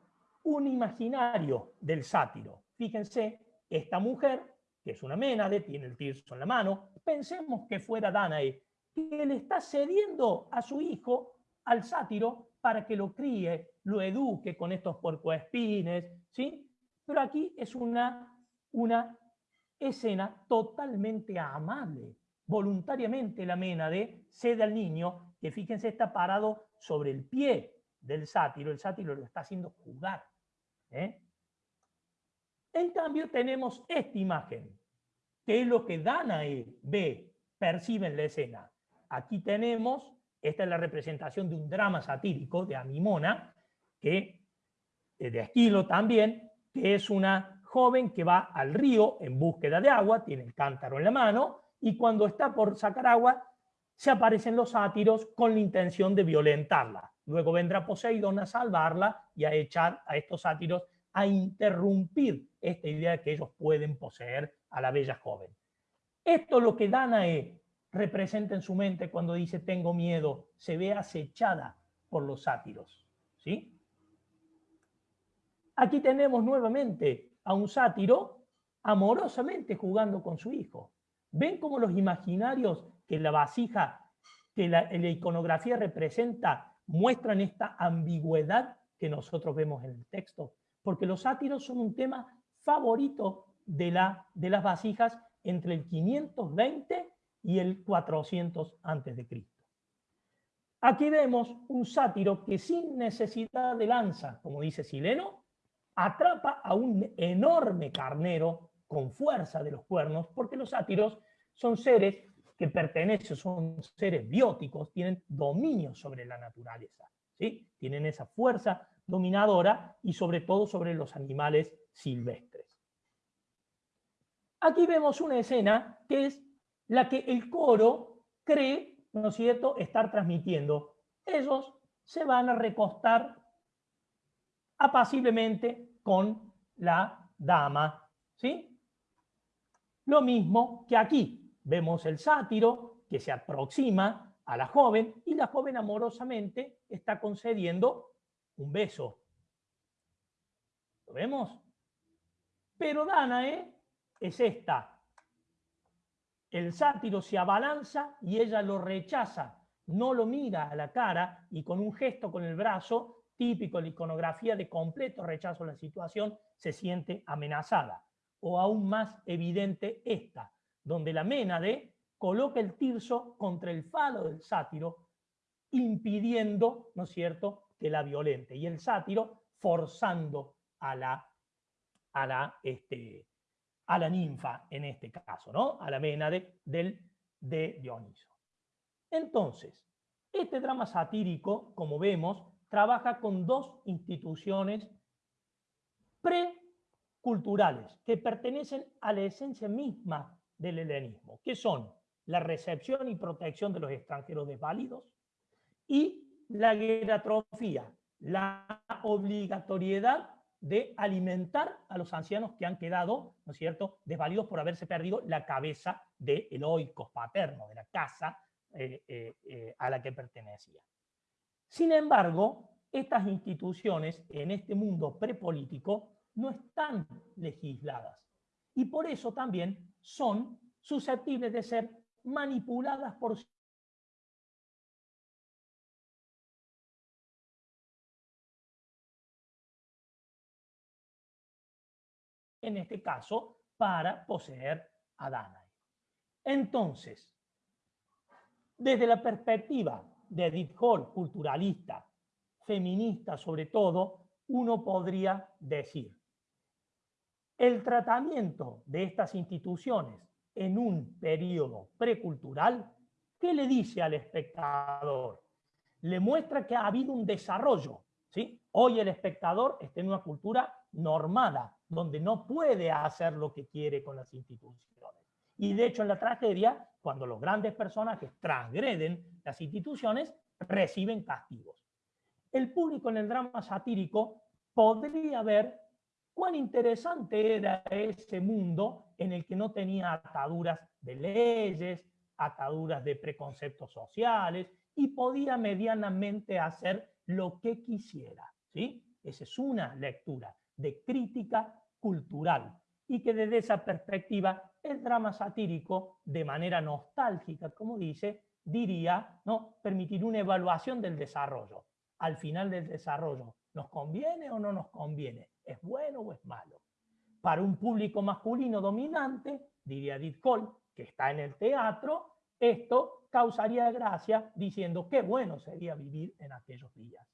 un imaginario del sátiro. Fíjense, esta mujer, que es una Ménade, tiene el tirso en la mano, pensemos que fuera Danae, que le está cediendo a su hijo al sátiro para que lo críe, lo eduque con estos puercoespines, ¿sí? Pero aquí es una, una escena totalmente amable. Voluntariamente la Ménade cede al niño, que fíjense está parado sobre el pie del sátiro, el sátiro lo está haciendo jugar. ¿eh? En cambio tenemos esta imagen, que es lo que Danae ve, percibe en la escena. Aquí tenemos, esta es la representación de un drama satírico de Amimona, que, eh, de Esquilo también, que es una joven que va al río en búsqueda de agua, tiene el cántaro en la mano, y cuando está por sacar agua, se aparecen los sátiros con la intención de violentarla. Luego vendrá Poseidón a salvarla y a echar a estos sátiros a interrumpir esta idea de que ellos pueden poseer a la bella joven. Esto es lo que Danae representa en su mente cuando dice tengo miedo, se ve acechada por los sátiros. ¿sí? Aquí tenemos nuevamente a un sátiro amorosamente jugando con su hijo. ¿Ven cómo los imaginarios que la vasija, que la, iconografía representa, muestran esta ambigüedad que nosotros vemos en el texto? Porque los sátiros son un tema favorito de, la, de las vasijas entre el 520 y el 400 a.C. Aquí vemos un sátiro que sin necesidad de lanza, como dice Sileno, atrapa a un enorme carnero con fuerza de los cuernos, porque los sátiros son seres que pertenecen, son seres bióticos, tienen dominio sobre la naturaleza, ¿sí? tienen esa fuerza dominadora y sobre todo sobre los animales silvestres. Aquí vemos una escena que es la que el coro cree, ¿no es cierto?, estar transmitiendo. Ellos se van a recostar apaciblemente con la dama, ¿sí? Lo mismo que aquí, vemos el sátiro que se aproxima a la joven y la joven amorosamente está concediendo un beso. ¿Lo vemos? Pero Danae es esta. El sátiro se abalanza y ella lo rechaza, no lo mira a la cara y con un gesto con el brazo, típico de la iconografía de completo rechazo a la situación, se siente amenazada. O aún más evidente esta, donde la Ménade coloca el tirso contra el falo del sátiro, impidiendo, ¿no es cierto?, que la violente. Y el sátiro forzando a la, a la, este, a la ninfa, en este caso, ¿no? A la Ménade del, de Dioniso. Entonces, este drama satírico, como vemos, trabaja con dos instituciones preculturales que pertenecen a la esencia misma del helenismo, que son la recepción y protección de los extranjeros desválidos y la geratrofía, la obligatoriedad de alimentar a los ancianos que han quedado, ¿no es cierto?, desvalidos por haberse perdido la cabeza del de oikos paterno, de la casa eh, eh, eh, a la que pertenecía. Sin embargo, estas instituciones en este mundo prepolítico no están legisladas y por eso también son susceptibles de ser manipuladas por en este caso, para poseer a Danae. Entonces, desde la perspectiva de Edith Hall, culturalista, feminista sobre todo, uno podría decir, el tratamiento de estas instituciones en un periodo precultural, ¿qué le dice al espectador? Le muestra que ha habido un desarrollo. ¿sí? Hoy el espectador está en una cultura normada, donde no puede hacer lo que quiere con las instituciones. Y de hecho en la tragedia, cuando los grandes personajes transgreden las instituciones, reciben castigos. El público en el drama satírico podría ver cuán interesante era ese mundo en el que no tenía ataduras de leyes, ataduras de preconceptos sociales, y podía medianamente hacer lo que quisiera. ¿sí? Esa es una lectura de crítica cultural y que desde esa perspectiva el drama satírico, de manera nostálgica, como dice, diría, ¿no? permitir una evaluación del desarrollo. Al final del desarrollo, ¿nos conviene o no nos conviene? ¿Es bueno o es malo? Para un público masculino dominante, diría Edith Cole, que está en el teatro, esto causaría gracia diciendo qué bueno sería vivir en aquellos días.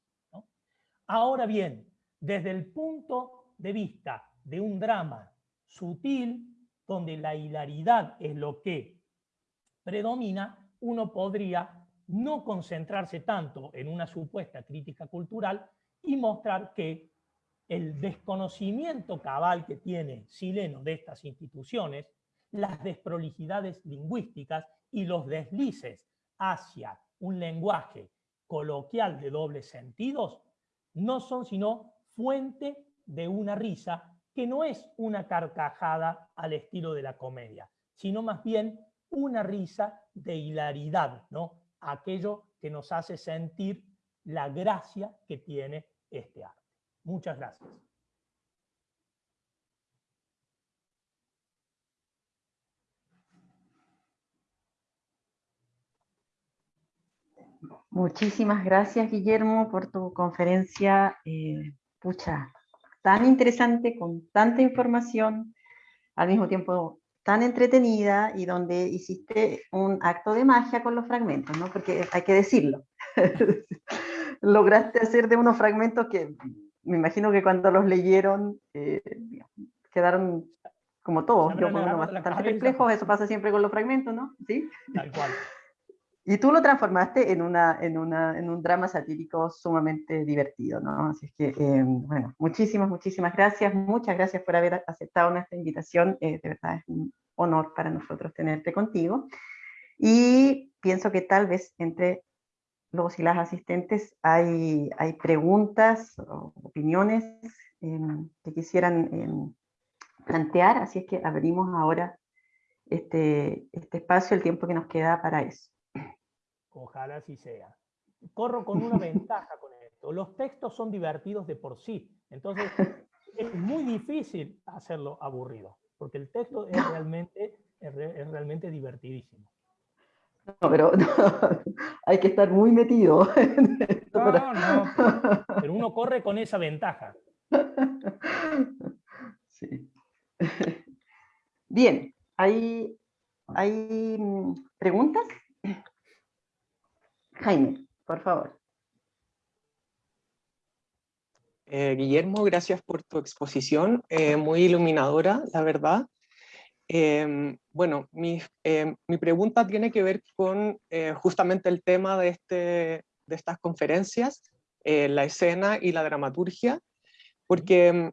Ahora bien, desde el punto de vista de un drama sutil, donde la hilaridad es lo que predomina, uno podría no concentrarse tanto en una supuesta crítica cultural y mostrar que el desconocimiento cabal que tiene Sileno de estas instituciones, las desprolijidades lingüísticas y los deslices hacia un lenguaje coloquial de dobles sentidos, no son sino fuente de una risa que no es una carcajada al estilo de la comedia, sino más bien una risa de hilaridad, ¿no? aquello que nos hace sentir la gracia que tiene este arte. Muchas gracias. Muchísimas gracias, Guillermo, por tu conferencia. Eh, pucha, tan interesante, con tanta información, al mismo tiempo tan entretenida y donde hiciste un acto de magia con los fragmentos, ¿no? Porque hay que decirlo. [laughs] Lograste hacer de unos fragmentos que me imagino que cuando los leyeron eh, quedaron como todos, yo bastante perplejos, eso pasa siempre con los fragmentos, ¿no? ¿Sí? Tal cual. Y tú lo transformaste en, una, en, una, en un drama satírico sumamente divertido, ¿no? Así es que, eh, bueno, muchísimas, muchísimas gracias. Muchas gracias por haber aceptado nuestra invitación. Eh, de verdad es un honor para nosotros tenerte contigo. Y pienso que tal vez entre los y las asistentes hay, hay preguntas o opiniones em, que quisieran em, plantear, así es que abrimos ahora este, este espacio, el tiempo que nos queda para eso. Ojalá así sea. Corro con una [laughs] ventaja con esto. Los textos son divertidos de por sí. Entonces, es muy difícil hacerlo aburrido, porque el texto es realmente, es, realmente divertidísimo. No, pero [laughs] hay que estar muy metido. [laughs] No, no, pero uno corre con esa ventaja. Sí. Bien, ¿hay, hay mm, preguntas? Jaime, por favor. Eh, Guillermo, gracias por tu exposición, eh, muy iluminadora, la verdad. Em, bueno, mi, em, mi, pregunta tiene que ver con eh, justamente el tema de, este, de estas conferencias, la escena y la dramaturgia, porque em,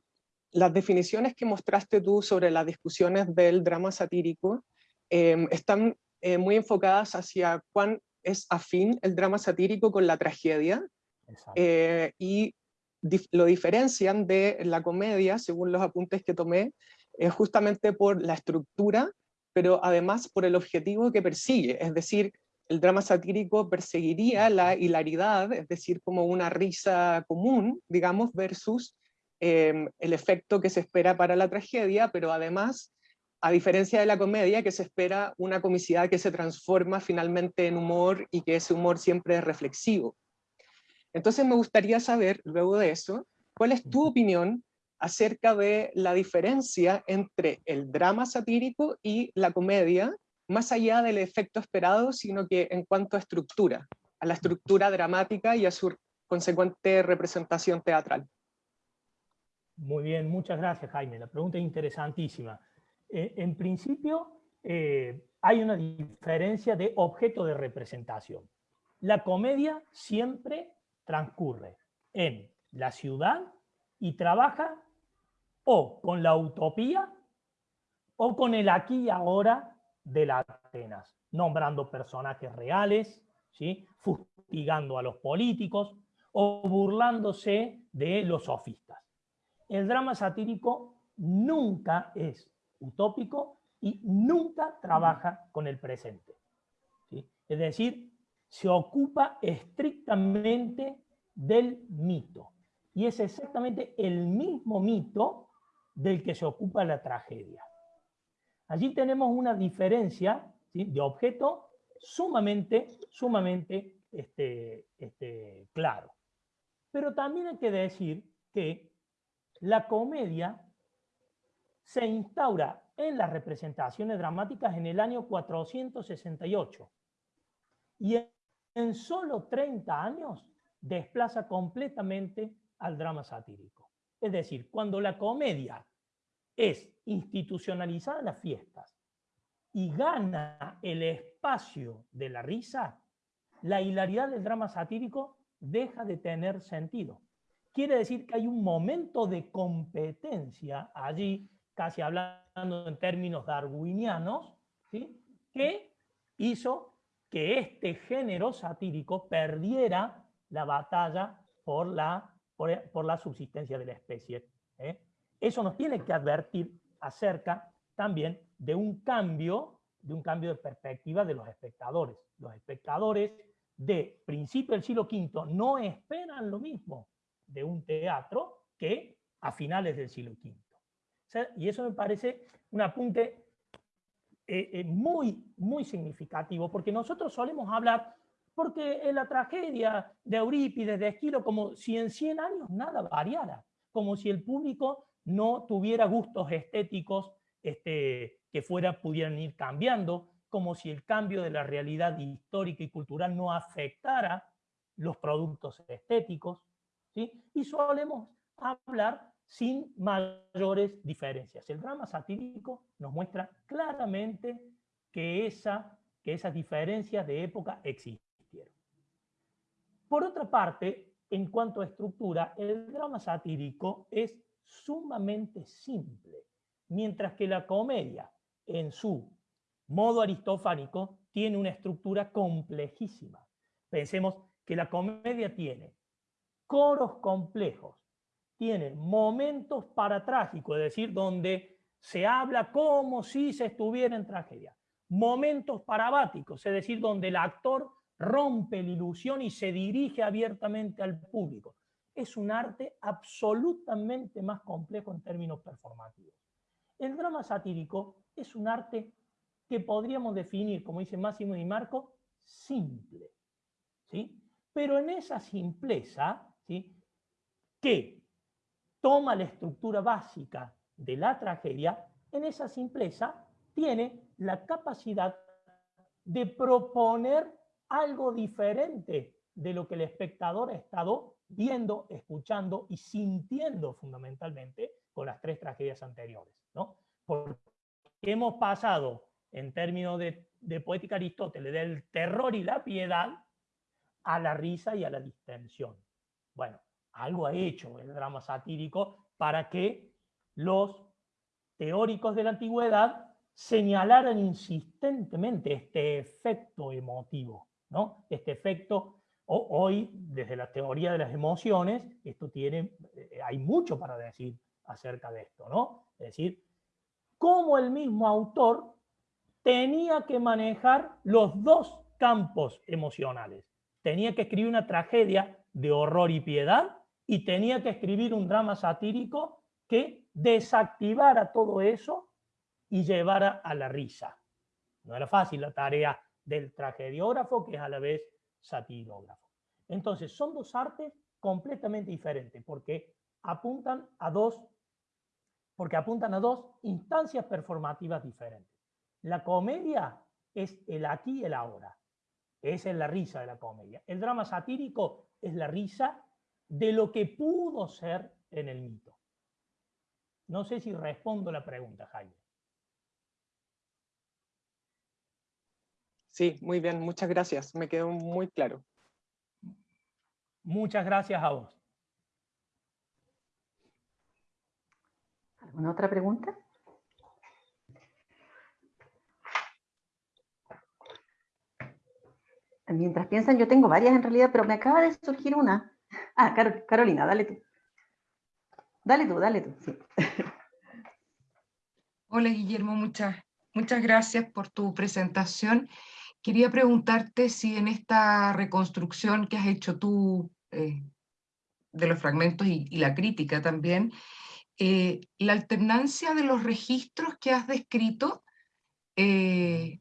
las definiciones que mostraste tú sobre las discusiones del drama satírico están muy enfocadas hacia cuán es afín el drama satírico con la tragedia eh, y lo diferencian de la comedia, según los apuntes que tomé, es justamente por la estructura, pero además por el objetivo que persigue, es decir, el drama satírico perseguiría la hilaridad, es decir, como una risa común, digamos, versus em, el efecto que se espera para la tragedia, pero además a diferencia de la comedia, que se espera una comicidad que se transforma finalmente en humor y que ese humor siempre es reflexivo. Entonces me gustaría saber, luego de eso, cuál es tu opinión acerca de la diferencia entre el drama satírico y la comedia, más allá del efecto esperado, sino que en cuanto a estructura, a la estructura dramática y a su consecuente representación teatral. Muy bien, muchas gracias Jaime, la pregunta es interesantísima. Eh, en principio, eh, hay una diferencia de objeto de representación. La comedia siempre transcurre en la ciudad y trabaja o con la utopía o con el aquí y ahora de las Atenas, nombrando personajes reales, ¿sí? fustigando a los políticos o burlándose de los sofistas. El drama satírico nunca es utópico y nunca trabaja con el presente. Es decir, se ocupa estrictamente del mito. Y es exactamente el mismo mito del que se ocupa la tragedia. Allí tenemos una diferencia de objeto sumamente, sumamente este, este, claro. Pero también hay que decir que la comedia se instaura en las representaciones dramáticas en el año 468 y en solo 30 años desplaza completamente al drama satírico. Es decir, cuando la comedia es institucionalizada en las fiestas y gana el espacio de la risa, la hilaridad del drama satírico deja de tener sentido. Quiere decir que hay un momento de competencia allí casi hablando en términos darwinianos, ¿sí? que hizo que este género satírico perdiera la batalla por la, por, la subsistencia de la especie. ¿eh? Eso nos tiene que advertir acerca también de un cambio, de un cambio de perspectiva de los espectadores. Los espectadores de principio del siglo V no esperan lo mismo de un teatro que a finales del siglo V y eso me parece un apunte eh, eh, muy, muy significativo, porque nosotros solemos hablar, porque en la tragedia de Eurípides, de Esquilo, como si en 100 años nada variara, como si el público no tuviera gustos estéticos este, que fuera, pudieran ir cambiando, como si el cambio de la realidad histórica y cultural no afectara los productos estéticos, ¿sí? y solemos hablar sin mayores diferencias. El drama satírico nos muestra claramente que esa esas diferencias de época existieron. Por otra parte, en cuanto a estructura, el drama satírico es sumamente simple, mientras que la comedia, en su modo aristofánico, tiene una estructura complejísima. Pensemos que la comedia tiene coros complejos, tiene momentos paratrágicos, es decir, donde se habla como si se estuviera en tragedia, momentos parabáticos, es decir, donde el actor rompe la ilusión y se dirige abiertamente al público. Es un arte absolutamente más complejo en términos performativos. El drama satírico es un arte que podríamos definir, como dice Máximo Di Marco, simple. ¿sí? Pero en esa simpleza, ¿sí? que toma la estructura básica de la tragedia, en esa simpleza tiene la capacidad de proponer algo diferente de lo que el espectador ha estado viendo, escuchando y sintiendo fundamentalmente con las tres tragedias anteriores. ¿no? Porque hemos pasado, en términos de, de poética Aristóteles, del terror y la piedad a la risa y a la distensión. Bueno, algo ha hecho el drama satírico para que los teóricos de la antigüedad señalaran insistentemente este efecto emotivo. Este efecto, hoy, desde la teoría de las emociones, esto tiene, eh, hay mucho para decir acerca de esto, ¿no? Es decir, cómo el mismo autor tenía que manejar los dos campos emocionales. Tenía que escribir una tragedia de horror y piedad y tenía que escribir un drama satírico que desactivara todo eso y llevara a la risa. No era fácil la tarea del tragediógrafo, que es a la vez satirógrafo. Entonces, son dos artes completamente diferentes, porque apuntan a dos, porque apuntan a dos instancias performativas diferentes. La comedia es el aquí y el ahora. Esa es la risa de la comedia. El drama satírico es la risa de lo que pudo ser en el mito. No sé si respondo la pregunta, Jaime. Sí, muy bien, muchas gracias. Me quedó muy claro. Muchas gracias a vos. ¿Alguna otra pregunta? Mientras piensan, yo tengo varias en realidad, pero me acaba de surgir una. [laughs] Ah, Carolina, dale tú. Dale tú, dale tú. Hola Guillermo, muchas, muchas gracias por tu presentación. Quería preguntarte si en esta reconstrucción que has hecho tú eh, de los fragmentos y, la crítica también, eh, la alternancia de los registros que has descrito eh,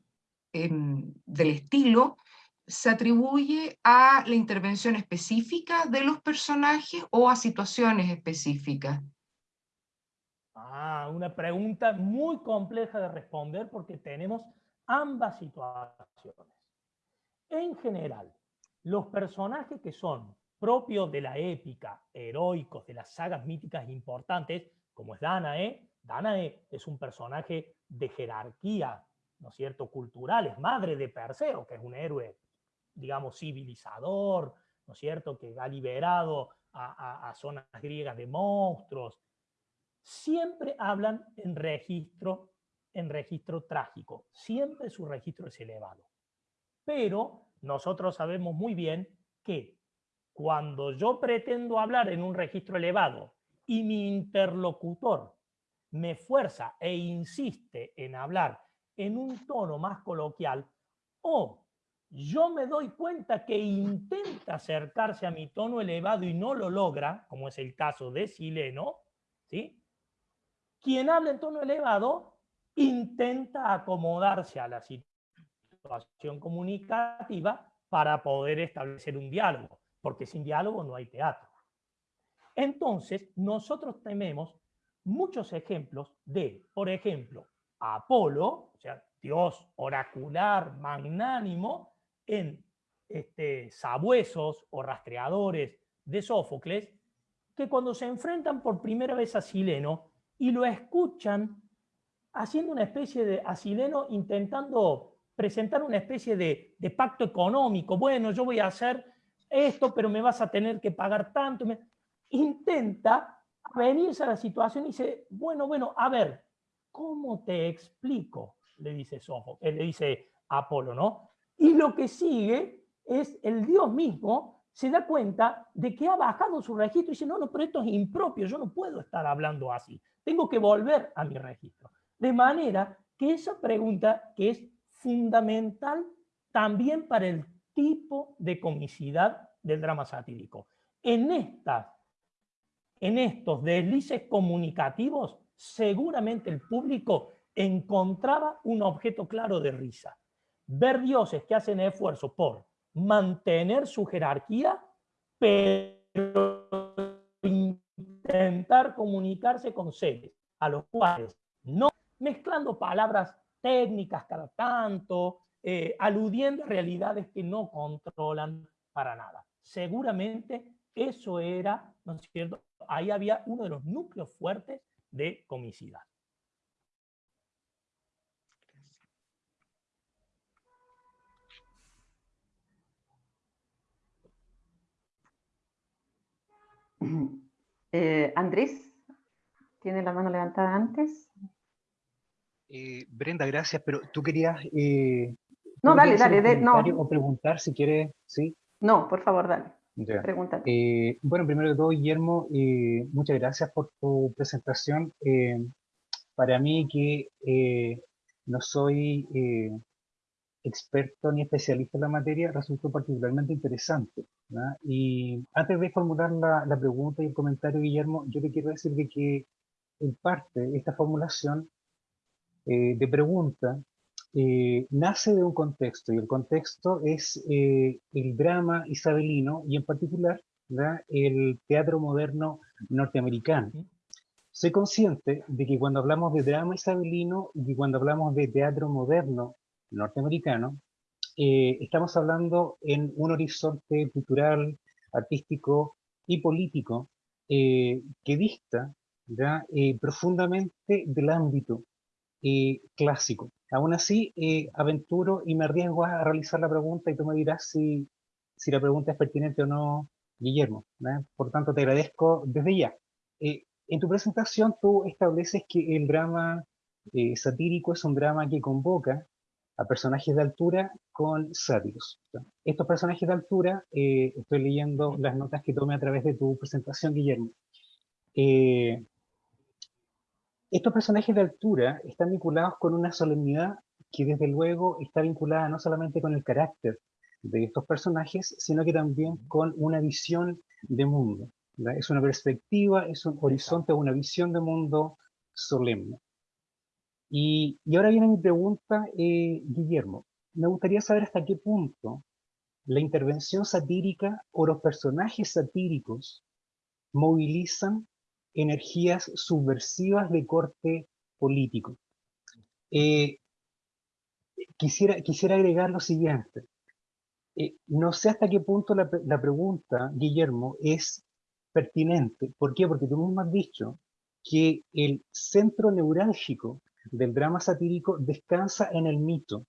del estilo se atribuye a la intervención específica de los personajes o a situaciones específicas. Ah, una pregunta muy compleja de responder porque tenemos ambas situaciones. En general, los personajes que son propios de la épica, heroicos, de las sagas míticas importantes, como es Danae, Danae es un personaje de jerarquía, ¿no es cierto?, cultural, es madre de Perseo, que es un héroe, digamos, civilizador, ¿no es cierto?, que ha liberado a, zonas griegas de monstruos. Siempre hablan en registro en registro trágico. Siempre su registro es elevado. Pero nosotros sabemos muy bien que cuando yo pretendo hablar en un registro elevado y mi interlocutor me fuerza e insiste en hablar en un tono más coloquial, o yo me doy cuenta que intenta acercarse a mi tono elevado y no lo logra, como es el caso de Sileno, ¿sí? quien habla en tono elevado intenta acomodarse a la situación comunicativa para poder establecer un diálogo, porque sin diálogo no hay teatro. Entonces, nosotros tenemos muchos ejemplos de, por ejemplo, Apolo, o sea, dios oracular, magnánimo, en este, sabuesos o rastreadores de Sófocles, que cuando se enfrentan por primera vez a Sileno y lo escuchan haciendo una especie de asileno intentando presentar una especie de, pacto económico. Bueno, yo voy a hacer esto, pero me vas a tener que pagar tanto. Intenta venirse a la situación y dice, bueno, bueno, a ver, ¿cómo te explico? Le dice Soho, él le dice Apolo, ¿no? Y lo que sigue es el Dios mismo se da cuenta de que ha bajado su registro y dice, no, no, pero esto es impropio, yo no puedo estar hablando así, tengo que volver a mi registro. De manera que esa pregunta que es fundamental también para el tipo de comicidad del drama satírico. En, en estos deslices comunicativos, seguramente el público encontraba un objeto claro de risa. Ver dioses que hacen esfuerzo por mantener su jerarquía, pero intentar comunicarse con seres a los cuales no mezclando palabras técnicas cada tanto, eh, aludiendo a realidades que no controlan para nada. Seguramente eso era, ¿no es cierto? Ahí había uno de los núcleos fuertes de comicidad. Eh, Andrés, ¿tiene la mano levantada antes? Eh, Brenda, gracias, pero tú querías... Eh, no, dale, dale, no. O preguntar si quieres, ¿sí? No, por favor, dale. Pregunta. bueno, primero de todo, Guillermo, muchas gracias por tu presentación. para mí que no soy experto ni especialista en la materia, resultó particularmente interesante. Y antes de formular la, pregunta y el comentario, Guillermo, yo te quiero decir de que en parte esta formulación eh, de pregunta eh, nace de un contexto, y el contexto es eh, el drama isabelino y en particular el teatro moderno norteamericano. Soy consciente de que cuando hablamos de drama isabelino y cuando hablamos de teatro moderno norteamericano, eh, estamos hablando en un horizonte cultural, artístico y político eh, que dista eh, profundamente del ámbito clásico. Aún así, aventuro y me arriesgo a realizar la pregunta y tú me dirás si, si la pregunta es pertinente o no, Guillermo. Por tanto, te agradezco desde ya. en tu presentación tú estableces que el drama satírico es un drama que convoca a personajes de altura con sátiros. Estos personajes de altura, eh, estoy leyendo las notas que tomé a través de tu presentación, Guillermo. Eh, estos personajes de altura están vinculados con una solemnidad que desde luego está vinculada no solamente con el carácter de estos personajes, sino que también con una visión de mundo. Es una perspectiva, es un horizonte, una visión de mundo solemne. Y, ahora viene mi pregunta, eh, Guillermo. Me gustaría saber hasta qué punto la intervención satírica o los personajes satíricos movilizan energías subversivas de corte político. Eh, quisiera, agregar lo siguiente. Eh, no sé hasta qué punto la, la, pregunta, Guillermo, es pertinente. ¿Por qué? Porque tú mismo has dicho que el centro neurálgico del drama satírico descansa en el mito.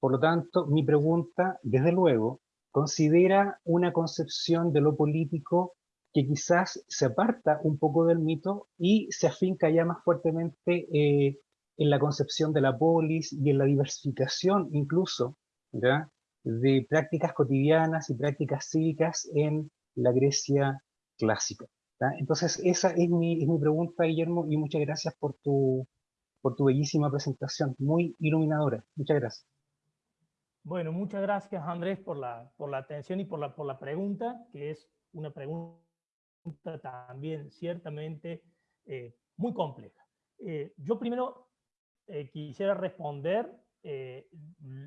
Por lo tanto, mi pregunta, desde luego, considera una concepción de lo político que quizás se aparta un poco del mito y se afinca ya más fuertemente eh, en la concepción de la polis y en la diversificación incluso de prácticas cotidianas y prácticas cívicas en la Grecia clásica. Entonces, esa es mi, es mi pregunta, Guillermo, y muchas gracias por tu, por tu bellísima presentación, muy iluminadora. Muchas gracias. Bueno, muchas gracias Andrés por la, por la atención y por la, por la pregunta, que es una pregunta también ciertamente eh, muy compleja. Eh, yo primero eh, quisiera responder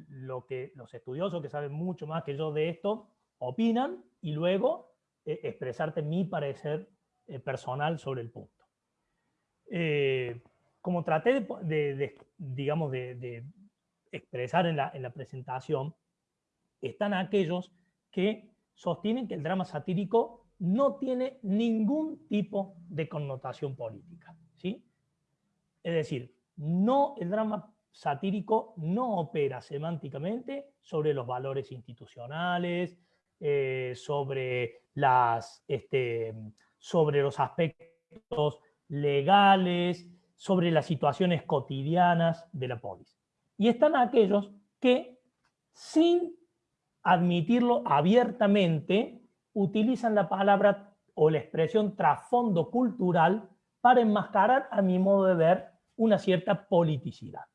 lo que los estudiosos que saben mucho más que yo de esto opinan y luego expresarte mi parecer personal sobre el punto como traté de, digamos, de, expresar en la, en la, presentación, están aquellos que sostienen que el drama satírico no tiene ningún tipo de connotación política. ¿sí? Es decir, no, el drama satírico no opera semánticamente sobre los valores institucionales, eh, este, sobre los aspectos legales, sobre las situaciones cotidianas de la polis. Y están aquellos que, sin admitirlo abiertamente, utilizan la palabra o la expresión trasfondo cultural para enmascarar, a mi modo de ver, una cierta politicidad.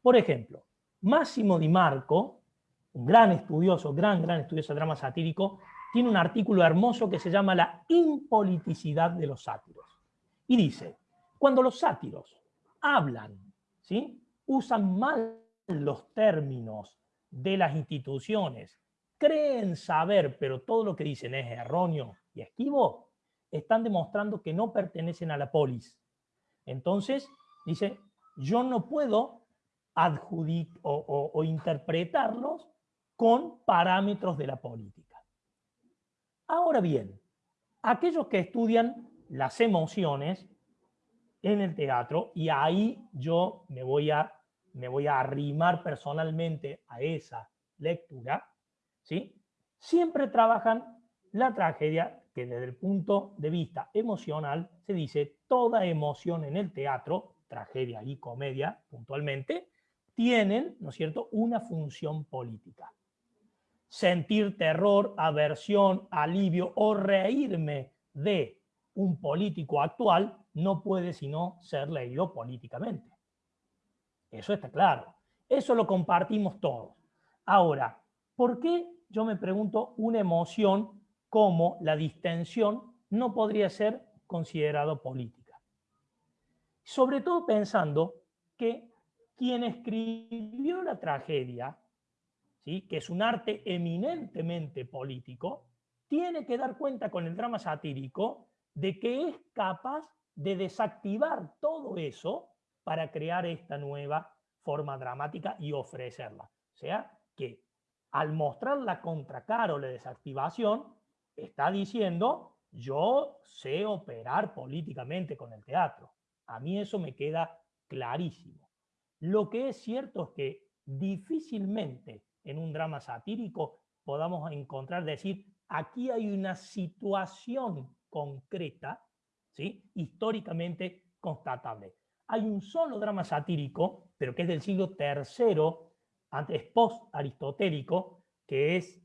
Por ejemplo, Máximo Di Marco, un gran estudioso, gran, gran estudioso de drama satírico, tiene un artículo hermoso que se llama La impoliticidad de los sátiros. Y dice, cuando los sátiros hablan, ¿sí? usan mal los términos de las instituciones, creen saber, pero todo lo que dicen es erróneo y esquivo, están demostrando que no pertenecen a la polis. Entonces, dice, yo no puedo adjudicar o interpretarlos con parámetros de la política. Ahora bien, aquellos que estudian las emociones en el teatro, y ahí yo me voy a, me voy a arrimar personalmente a esa lectura, ¿sí? siempre trabajan la tragedia que desde el punto de vista emocional se dice toda emoción en el teatro, tragedia y comedia puntualmente, tienen, ¿no es cierto?, una función política sentir terror, aversión, alivio o reírme de un político actual no puede sino ser leído políticamente. Eso está claro. Eso lo compartimos todos. Ahora, ¿por qué yo me pregunto una emoción como la distensión no podría ser considerado política? Sobre todo pensando que quien escribió la tragedia que es un arte eminentemente político, tiene que dar cuenta con el drama satírico de que es capaz de desactivar todo eso para crear esta nueva forma dramática y ofrecerla. O sea, que al mostrar la contracara o la desactivación, está diciendo, yo sé operar políticamente con el teatro. A mí eso me queda clarísimo. Lo que es cierto es que difícilmente en un drama satírico podamos encontrar, decir, aquí hay una situación concreta, históricamente constatable. Hay un solo drama satírico, pero que es del siglo III, antes post-aristotélico, que es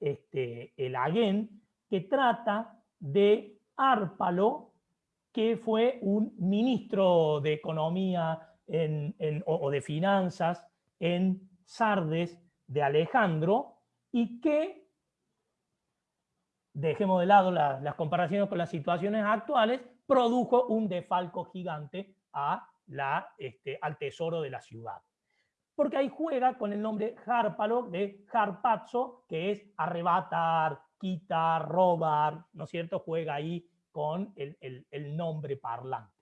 este, el Agén, que trata de Árpalo, que fue un ministro de Economía o de Finanzas en Sardes, de Alejandro y que, dejemos de lado las comparaciones con las situaciones actuales, produjo un defalco gigante a la, este, al tesoro de la ciudad. Porque ahí juega con el nombre Harpalo de Harpazzo, que es arrebatar, quitar, robar, ¿no es cierto? Juega ahí con el, el nombre parlante.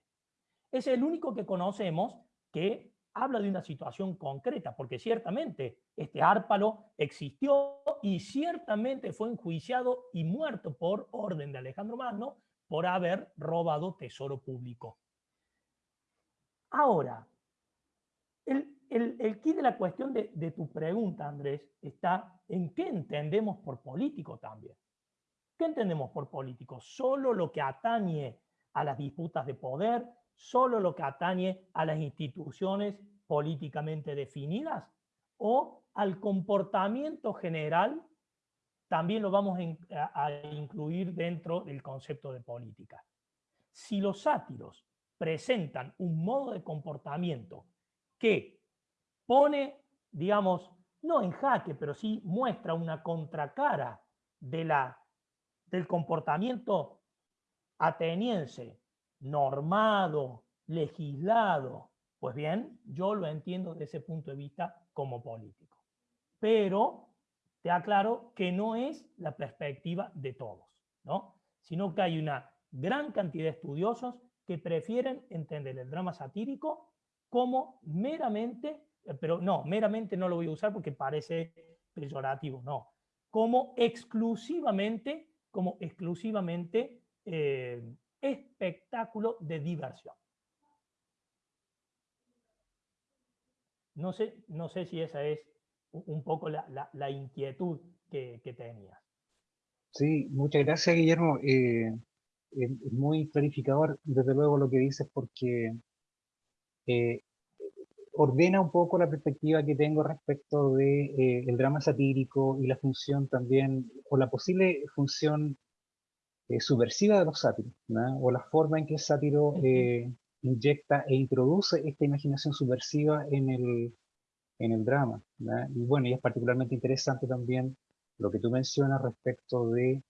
Es el único que conocemos que habla de una situación concreta, porque ciertamente este Árpalo existió y ciertamente fue enjuiciado y muerto por orden de Alejandro Magno por haber robado tesoro público. Ahora, el, el, key de la cuestión de, de tu pregunta, Andrés, está en qué entendemos por político también. ¿Qué entendemos por político? ¿Solo lo que atañe a las disputas de poder? solo lo que atañe a las instituciones políticamente definidas o al comportamiento general también lo vamos a incluir dentro del concepto de política. Si los sátiros presentan un modo de comportamiento que pone, digamos, no en jaque, pero sí muestra una contracara de la, del comportamiento ateniense normado, legislado, pues bien, yo lo entiendo desde ese punto de vista como político. Pero te aclaro que no es la perspectiva de todos, ¿no? sino que hay una gran cantidad de estudiosos que prefieren entender el drama satírico como meramente, eh, pero no, meramente no lo voy a usar porque parece peyorativo, no, como exclusivamente, como exclusivamente eh, espectáculo de diversión. no sé, no sé si esa es un poco la, inquietud que, que, tenías. Sí, muchas gracias Guillermo. Eh, es muy clarificador desde luego lo que dices porque eh, ordena un poco la perspectiva que tengo respecto de eh, el drama satírico y la función también, o la posible función subversiva de los sátiros, o la forma en que el sátiro inyecta e introduce esta imaginación subversiva en el, en el drama. Y bueno, y es particularmente interesante también lo que tú mencionas respecto de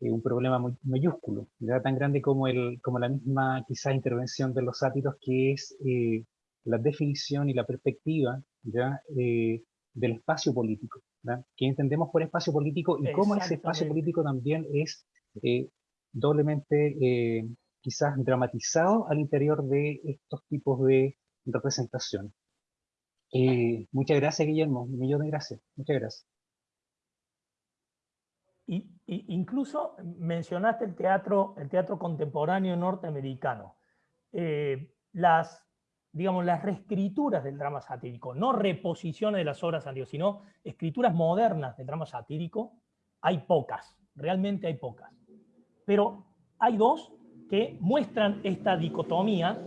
eh, un problema muy mayúsculo, tan grande como, el, como la misma quizás intervención de los sátiros, que es eh, la definición y la perspectiva ¿ya? Eh, del espacio político. ¿Qué entendemos por espacio político y cómo ese espacio político también es doblemente quizás dramatizado al interior de estos tipos de representación. Eh, muchas gracias, Guillermo. Un millón de gracias. Muchas gracias. Y, incluso mencionaste el teatro, el teatro contemporáneo norteamericano. Eh, las, digamos, las reescrituras del drama satírico, no reposiciones de las obras anteriores, sino escrituras modernas del drama satírico, hay pocas, realmente hay pocas. Pero hay dos que muestran esta dicotomía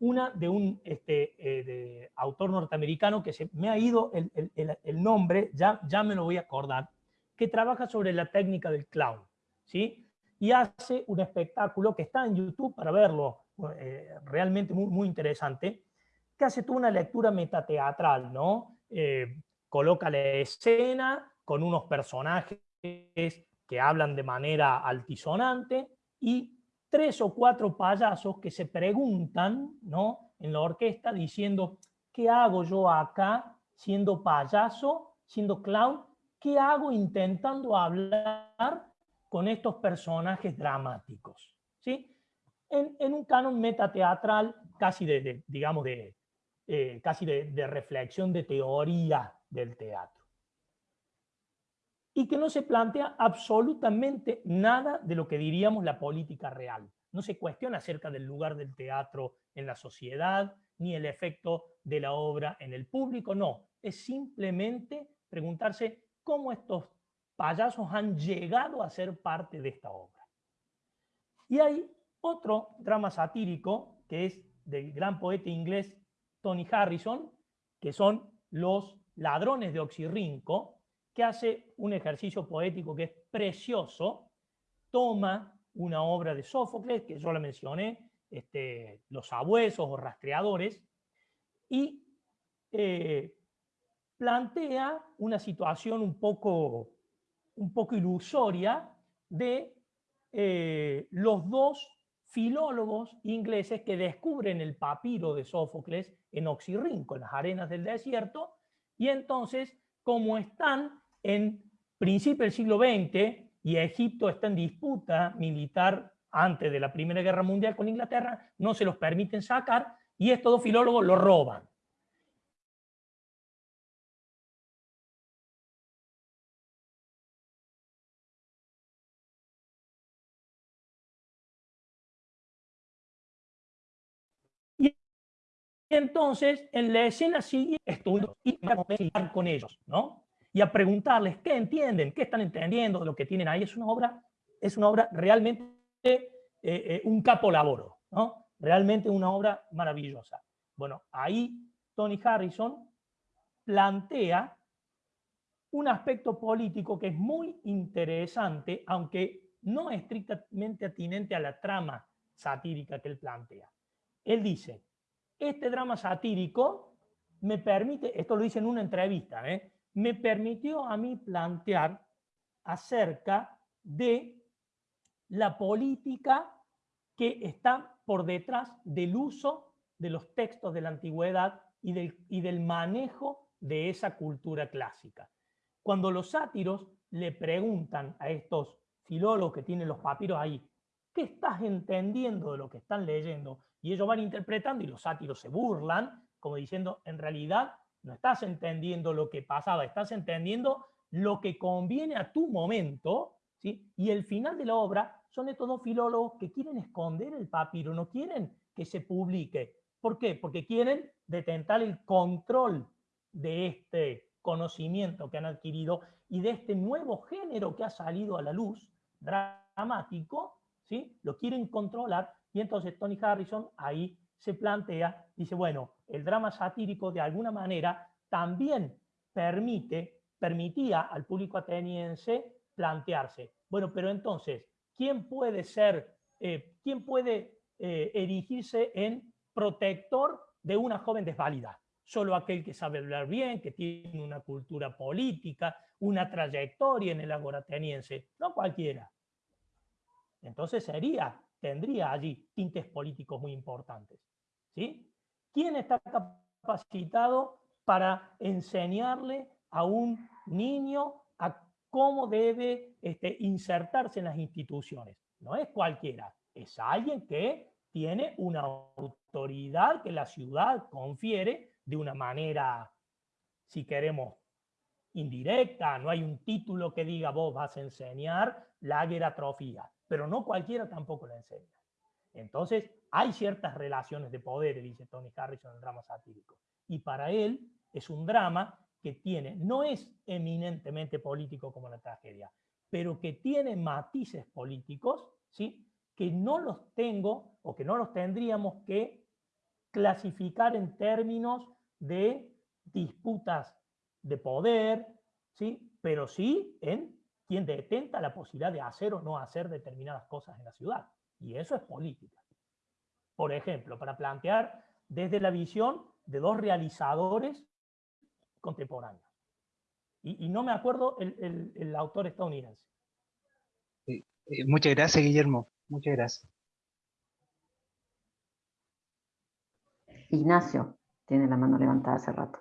una de un este, eh, autor norteamericano que se me ha ido el, nombre, ya, ya me lo voy a acordar, que trabaja sobre la técnica del clown, ¿sí? Y hace un espectáculo que está en YouTube para verlo, eh, realmente muy, muy interesante, que hace toda una lectura metateatral, ¿no? Eh, coloca la escena con unos personajes que hablan de manera altisonante y tres o cuatro payasos que se preguntan ¿no? en la orquesta diciendo, ¿qué hago yo acá siendo payaso, siendo clown? ¿Qué hago intentando hablar con estos personajes dramáticos? ¿Sí? En, un canon metateatral casi de, digamos, de, eh, casi de reflexión de teoría del teatro y que no se plantea absolutamente nada de lo que diríamos la política real. No se cuestiona acerca del lugar del teatro en la sociedad, ni el efecto de la obra en el público, no. Es simplemente preguntarse cómo estos payasos han llegado a ser parte de esta obra. Y hay otro drama satírico, que es del gran poeta inglés Tony Harrison, que son Los ladrones de Oxirrinco, hace un ejercicio poético que es precioso, toma una obra de Sófocles, que yo la mencioné, este, Los abuesos o rastreadores, y eh, plantea una situación un poco, un poco ilusoria de eh, los dos filólogos ingleses que descubren el papiro de Sófocles en Oxirrinco, en las arenas del desierto, y entonces, como están en principio del siglo XX y Egipto está en disputa militar antes de la Primera Guerra Mundial con Inglaterra, no se los permiten sacar y estos dos filólogos lo roban. Entonces, en la escena sigue estudio y con ellos, ¿no? Y a preguntarles qué entienden, qué están entendiendo de lo que tienen ahí. Es una obra, es una obra realmente eh, eh, un capolaboro, ¿no? realmente una obra maravillosa. Bueno, ahí Tony Harrison plantea un aspecto político que es muy interesante, aunque no estrictamente atinente a la trama satírica que él plantea. Él dice, este drama satírico me permite, esto lo dice en una entrevista, ¿eh? Me permitió a mí plantear acerca de la política que está por detrás del uso de los textos de la antigüedad y del, y del manejo de esa cultura clásica. Cuando los sátiros le preguntan a estos filólogos que tienen los papiros ahí, ¿qué estás entendiendo de lo que están leyendo? Y ellos van interpretando y los sátiros se burlan, como diciendo, en realidad no estás entendiendo lo que pasaba, estás entendiendo lo que conviene a tu momento, ¿sí? Y el final de la obra son estos dos filólogos que quieren esconder el papiro, no quieren que se publique. ¿Por qué? Porque quieren detentar el control de este conocimiento que han adquirido y de este nuevo género que ha salido a la luz, dramático, ¿sí? lo quieren controlar y entonces Tony Harrison ahí se plantea, dice, bueno, el drama satírico de alguna manera también permite, permitía al público ateniense plantearse, bueno, pero entonces, ¿quién puede ser, eh, quién puede eh, erigirse en protector de una joven desvalida? Solo aquel que sabe hablar bien, que tiene una cultura política, una trayectoria en el agora ateniense, no cualquiera. Entonces sería, tendría allí tintes políticos muy importantes. ¿Quién está capacitado para enseñarle a un niño a cómo debe este, insertarse en las instituciones? No es cualquiera, es alguien que tiene una autoridad que la ciudad confiere de una manera, si queremos, indirecta, no hay un título que diga vos vas a enseñar la atrofía, pero no cualquiera tampoco la enseña. Entonces, hay ciertas relaciones de poder, dice Tony Harrison en el drama satírico, y para él es un drama que tiene, no es eminentemente político como la tragedia, pero que tiene matices políticos, ¿sí? que no los tengo o que no los tendríamos que clasificar en términos de disputas de poder, ¿sí? pero sí en quien detenta la posibilidad de hacer o no hacer determinadas cosas en la ciudad. Y eso es política. Por ejemplo, para plantear desde la visión de dos realizadores contemporáneos. Y, no me acuerdo el, autor estadounidense. Eh, muchas gracias, Guillermo. Muchas gracias. Ignacio tiene la mano levantada hace rato.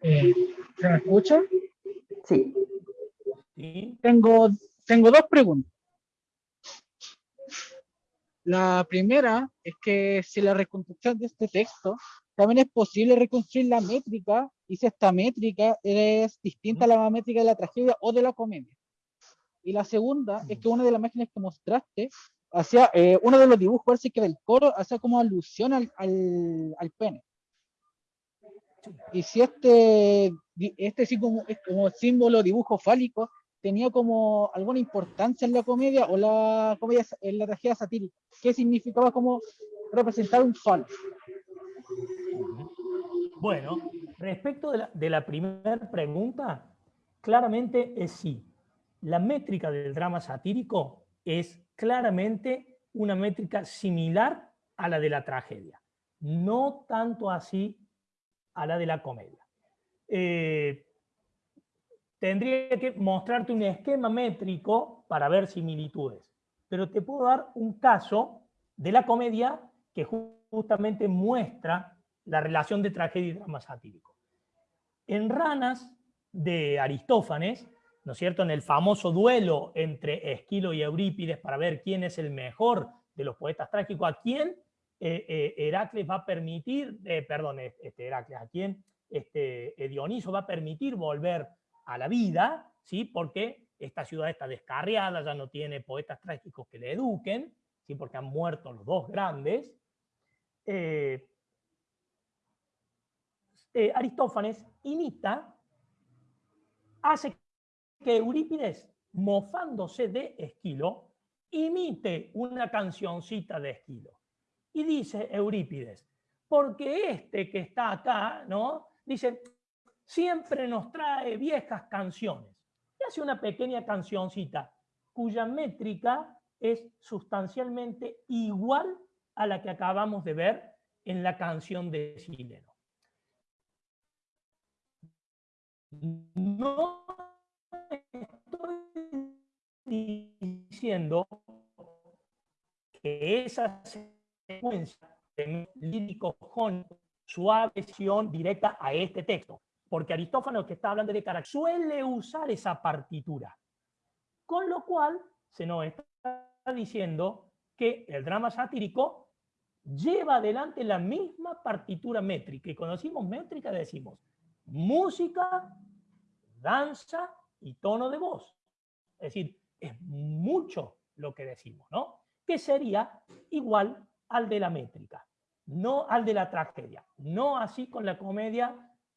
Eh, ¿Se me escucha? Sí. Tengo, tengo dos preguntas. La primera es que si la reconstrucción de este texto también es posible reconstruir la métrica y si esta métrica es distinta a la métrica de la tragedia o de la comedia. Y la segunda es que una de las imágenes que mostraste hacía eh, uno de los dibujos, parece que del coro, hacía como alusión al, al, pene. Y si este, este sí como, como símbolo dibujo fálico tenía como alguna importancia en la comedia o la comedia en la tragedia satírica, ¿qué significaba como representar un falo? Bueno, respecto de la, primera pregunta, claramente es sí. La métrica del drama satírico es claramente una métrica similar a la de la tragedia, no tanto así a la de la comedia. Eh, tendría que mostrarte un esquema métrico para ver similitudes, pero te puedo dar un caso de la comedia que justamente muestra la relación de tragedia y drama satírico. En Ranas de Aristófanes, ¿no es cierto?, en el famoso duelo entre Esquilo y Eurípides para ver quién es el mejor de los poetas trágicos, a quién eh, eh, Heracles va a permitir, eh, este, Heracles, a quién este, Dioniso va a permitir volver a la vida, ¿sí? porque esta ciudad está descarriada, ya no tiene poetas trágicos que le eduquen, ¿sí? porque han muerto los dos grandes. Eh, Aristófanes imita, hace que Eurípides, mofándose de Esquilo, imite una cancioncita de Esquilo. Y dice Eurípides, porque este que está acá, ¿no? Dice, siempre nos trae viejas canciones. Y hace una pequeña cancioncita cuya métrica es sustancialmente igual a la que acabamos de ver en la canción de Sileno. No estoy diciendo que esa secuencia de lírico con su adhesión directa a este texto, porque Aristófanes que está hablando de carácter suele usar esa partitura, con lo cual se nos está diciendo que el drama satírico lleva adelante la misma partitura métrica, y cuando decimos métrica decimos música, danza y tono de voz. Es decir, es mucho lo que decimos, ¿no? Que sería igual al de la métrica. no al de la tragedia. No así con la comedia,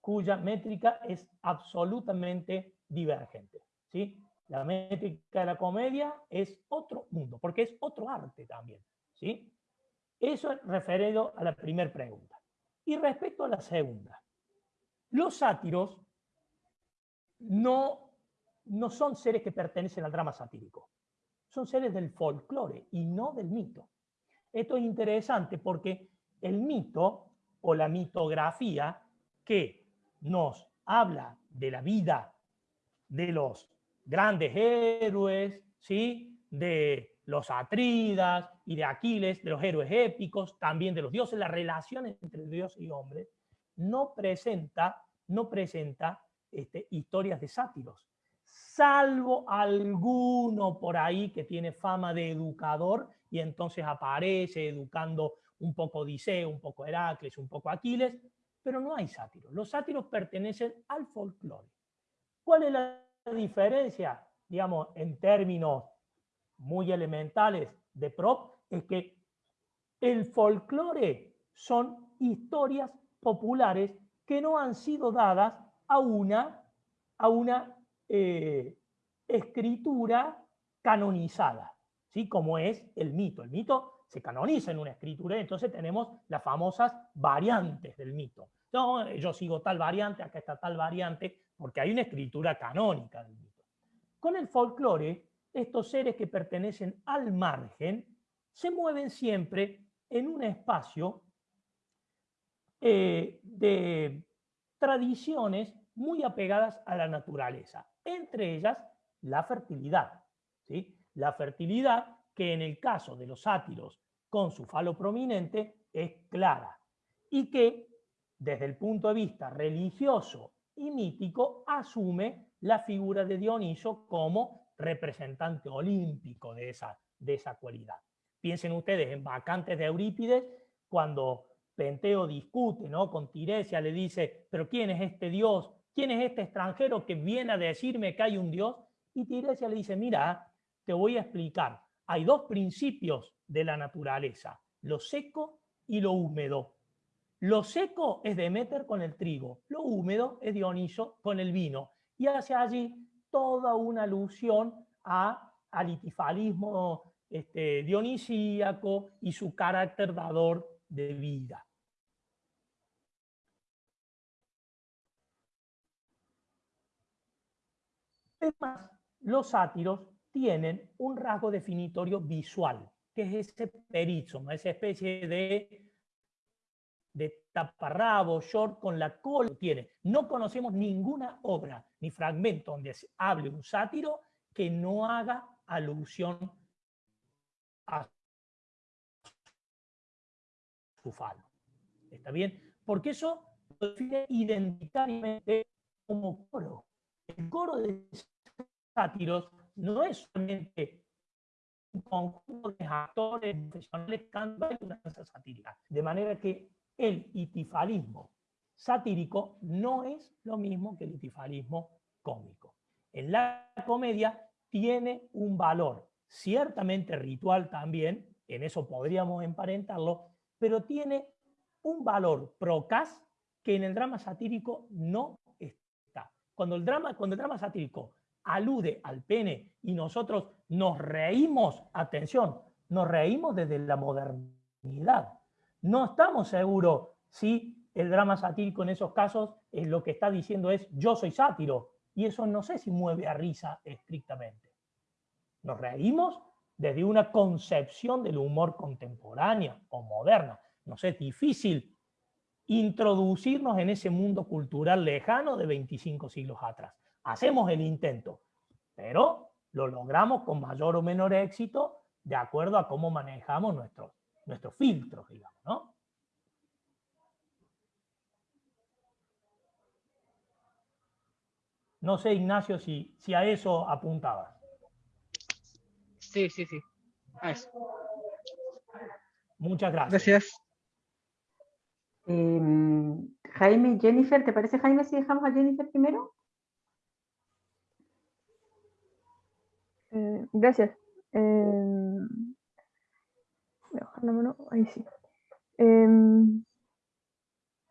cuya métrica es absolutamente divergente. ¿sí? La métrica de la comedia es otro mundo, porque es otro arte también. ¿sí? Eso es referido a la primera pregunta. Y respecto a la segunda, los sátiros no, no son seres que pertenecen al drama satírico, son seres del folclore y no del mito. Esto es interesante porque el mito o la mitografía que nos habla de la vida de los grandes héroes, ¿sí? de los Atridas y de Aquiles, de los héroes épicos, también de los dioses, la relación entre Dios y hombre, no presenta, no presenta este, historias de sátiros, salvo alguno por ahí que tiene fama de educador y entonces aparece educando un poco Odiseo, un poco Heracles, un poco Aquiles, pero no hay sátiros. Los sátiros pertenecen al folclore. ¿Cuál es la diferencia, digamos, en términos muy elementales de prop? Es que el folclore son historias populares que no han sido dadas a una, a una eh, escritura canonizada, ¿sí? como es el mito. El mito se canoniza en una escritura, entonces tenemos las famosas variantes del mito. No, yo sigo tal variante, acá está tal variante, porque hay una escritura canónica del mito. Con el folclore, estos seres que pertenecen al margen se mueven siempre en un espacio eh, de tradiciones muy apegadas a la naturaleza, entre ellas la fertilidad. ¿sí? La fertilidad que en el caso de los sátiros con su falo prominente es clara y que desde el punto de vista religioso y mítico asume la figura de Dioniso como representante olímpico de esa, de esa cualidad. Piensen ustedes en Vacantes de Eurípides, cuando Penteo discute ¿no? con Tiresia, le dice, pero ¿quién es este Dios? ¿Quién es este extranjero que viene a decirme que hay un Dios? Y Tiresia le dice, mira, te voy a explicar hay dos principios de la naturaleza, lo seco y lo húmedo. Lo seco es Demeter con el trigo, lo húmedo es Dioniso con el vino. Y hace allí toda una alusión a, al itifalismo este, dionisíaco y su carácter dador de vida. Además, los sátiros tienen un rasgo definitorio visual, que es ese perizoma, esa especie de, de taparrabo, short con la cola tiene. No conocemos ninguna obra ni fragmento donde hable un sátiro que no haga alusión a su falo. ¿Está bien? Porque eso lo define identitariamente como coro. El coro de sátiros no es solamente un conjunto de actores profesionales cantando una danza satírica. De manera que el itifalismo satírico no es lo mismo que el itifalismo cómico. En la comedia tiene un valor, ciertamente ritual también, en eso podríamos emparentarlo, pero tiene un valor procas que en el drama satírico no está. Cuando el drama, cuando el drama satírico alude al pene y nosotros nos reímos, atención, nos reímos desde la modernidad. No estamos seguros si el drama satírico en esos casos es lo que está diciendo es yo soy sátiro y eso no sé si mueve a risa estrictamente. Nos reímos desde una concepción del humor contemporánea o moderna. No sé, es difícil introducirnos en ese mundo cultural lejano de 25 siglos atrás hacemos el intento, pero lo logramos con mayor o menor éxito de acuerdo a cómo manejamos nuestros, nuestros filtros, digamos, ¿no? No sé, Ignacio, si, si a eso apuntabas. Sí, sí, sí. Muchas gracias. Gracias. Em, Jaime, Jennifer, ¿te parece Jaime si dejamos a Jennifer primero? Eh, gracias. Eh, ahí sí. Em,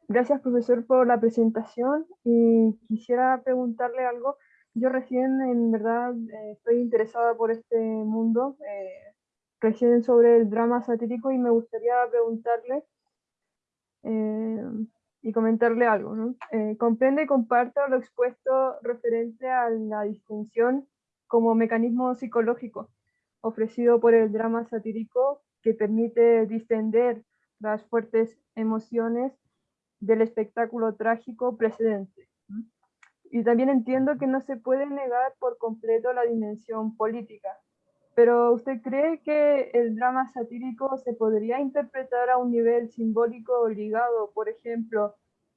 gracias, profesor, por la presentación y quisiera preguntarle algo. Yo recién, en verdad, eh, estoy interesada por este mundo, eh, recién sobre el drama satírico y me gustaría preguntarle em, y comentarle algo. ¿no? Eh, comprende y comparto lo expuesto referente a la distinción como mecanismo psicológico ofrecido por el drama satírico que permite distender las fuertes emociones del espectáculo trágico precedente. Y también entiendo que no se puede negar por completo la dimensión política, pero ¿usted cree que el drama satírico se podría interpretar a un nivel simbólico ligado, por ejemplo,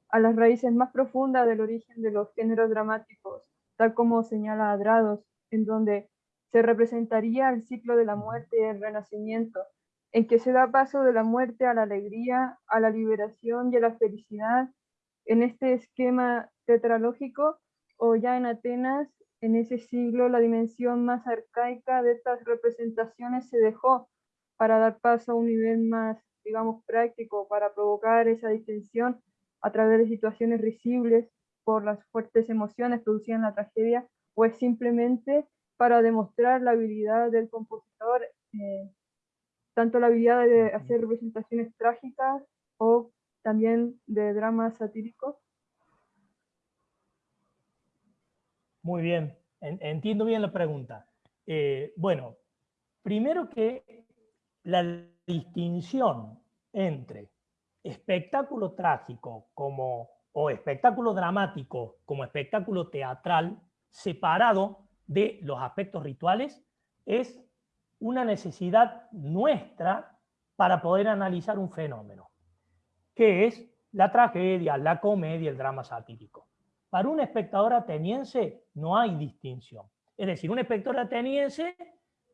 a las raíces más profundas del origen de los géneros dramáticos, tal como señala Adrados, en donde se representaría el ciclo de la muerte y el renacimiento, en que se da paso de la muerte a la alegría, a la liberación y a la felicidad, en este esquema tetralógico, o ya en Atenas, en ese siglo, la dimensión más arcaica de estas representaciones se dejó para dar paso a un nivel más, digamos, práctico, para provocar esa distensión a través de situaciones risibles por las fuertes emociones producidas en la tragedia, o es simplemente para demostrar la habilidad del compositor eh, tanto la habilidad de hacer representaciones trágicas o también de dramas satíricos. Muy bien, entiendo bien la pregunta. Eh, bueno, primero que la distinción entre espectáculo trágico como, o espectáculo dramático como espectáculo teatral separado de los aspectos rituales es una necesidad nuestra para poder analizar un fenómeno, que es la tragedia, la comedia, el drama satírico. Para un espectador ateniense no hay distinción. Es decir, un espectador ateniense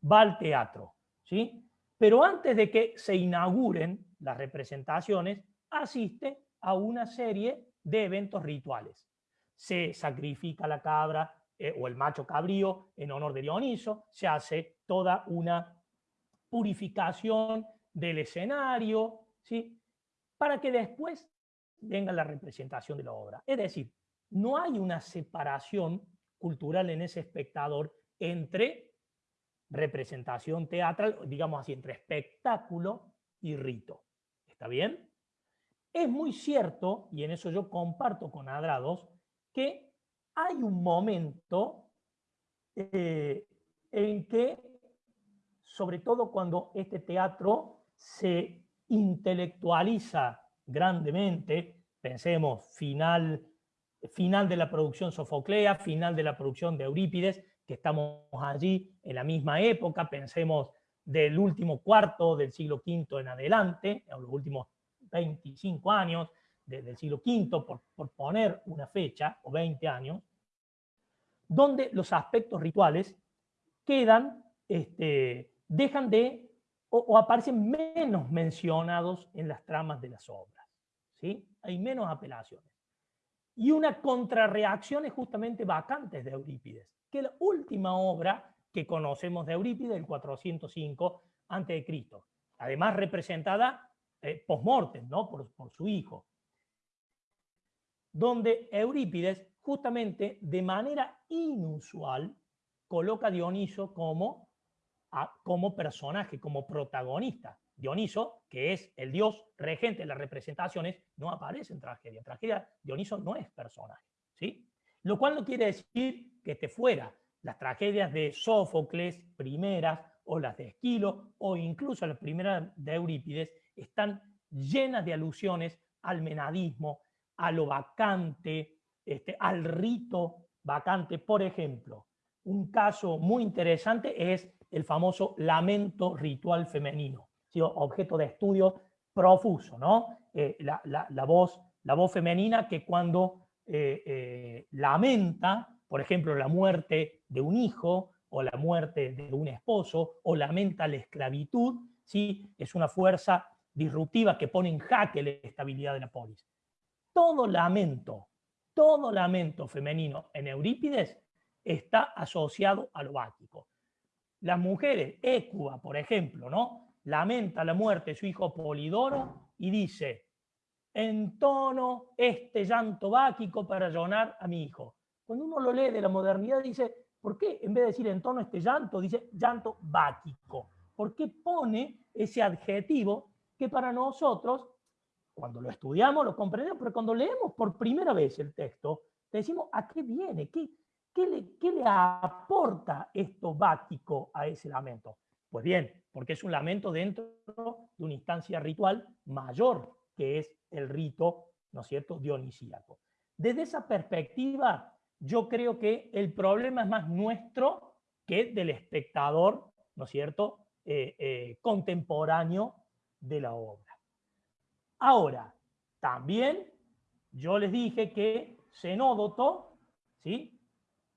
va al teatro, ¿sí? pero antes de que se inauguren las representaciones, asiste a una serie de eventos rituales. Se sacrifica la cabra, eh, o el macho cabrío en honor de Dioniso, se hace toda una purificación del escenario, ¿sí? para que después venga la representación de la obra. Es decir, no hay una separación cultural en ese espectador entre representación teatral, digamos así, entre espectáculo y rito. ¿Está bien? Es muy cierto, y en eso yo comparto con Adrados, que hay un momento eh, en que, sobre todo cuando este teatro se intelectualiza grandemente, pensemos final, final de la producción Sofoclea, final de la producción de Eurípides, que estamos allí en la misma época, pensemos del último cuarto del siglo V en adelante, en los últimos 25 años del siglo V, por, por poner una fecha, o 20 años, donde los aspectos rituales quedan, este, dejan de, o, aparecen menos mencionados en las tramas de las obras. ¿sí? Hay menos apelaciones. Y una contrarreacción es justamente Vacantes de Eurípides, que es la última obra que conocemos de Eurípides, el 405 a.C., además representada eh, post-mortem, ¿no? por, por su hijo, donde Eurípides justamente de manera inusual coloca a Dioniso como, como personaje, como protagonista. Dioniso, que es el dios regente de las representaciones, no aparece en tragedia. Tragedia, Dioniso no es personaje. ¿sí? Lo cual no quiere decir que esté fuera. Las tragedias de Sófocles, primeras, o las de Esquilo, o incluso las primeras de Eurípides, están llenas de alusiones al menadismo, a lo vacante, este, al rito vacante. Por ejemplo, un caso muy interesante es el famoso lamento ritual femenino, objeto de estudio profuso, ¿no? Eh, la, voz, la voz femenina que cuando eh, eh, lamenta, por ejemplo, la muerte de un hijo o la muerte de un esposo o lamenta la esclavitud, ¿sí? es una fuerza disruptiva que pone en jaque la estabilidad de la polis. Todo lamento todo lamento femenino en Eurípides está asociado a lo bático. Las mujeres, Écuba, por ejemplo, ¿no? lamenta la muerte de su hijo Polidoro y dice, entono este llanto báquico para llorar a mi hijo. Cuando uno lo lee de la modernidad dice, ¿por qué en vez de decir entono este llanto, dice llanto báquico? ¿Por qué pone ese adjetivo que para nosotros, cuando lo estudiamos, lo comprendemos, pero cuando leemos por primera vez el texto, decimos, ¿a qué viene? ¿Qué, qué, le, qué le aporta esto báquico a ese lamento? Pues bien, porque es un lamento dentro de una instancia ritual mayor, que es el rito, ¿no es cierto?, dionisíaco. Desde esa perspectiva, yo creo que el problema es más nuestro que del espectador, ¿no es cierto?, eh, eh, contemporáneo de la obra. Ahora, también yo les dije que Zenódoto, ¿sí?,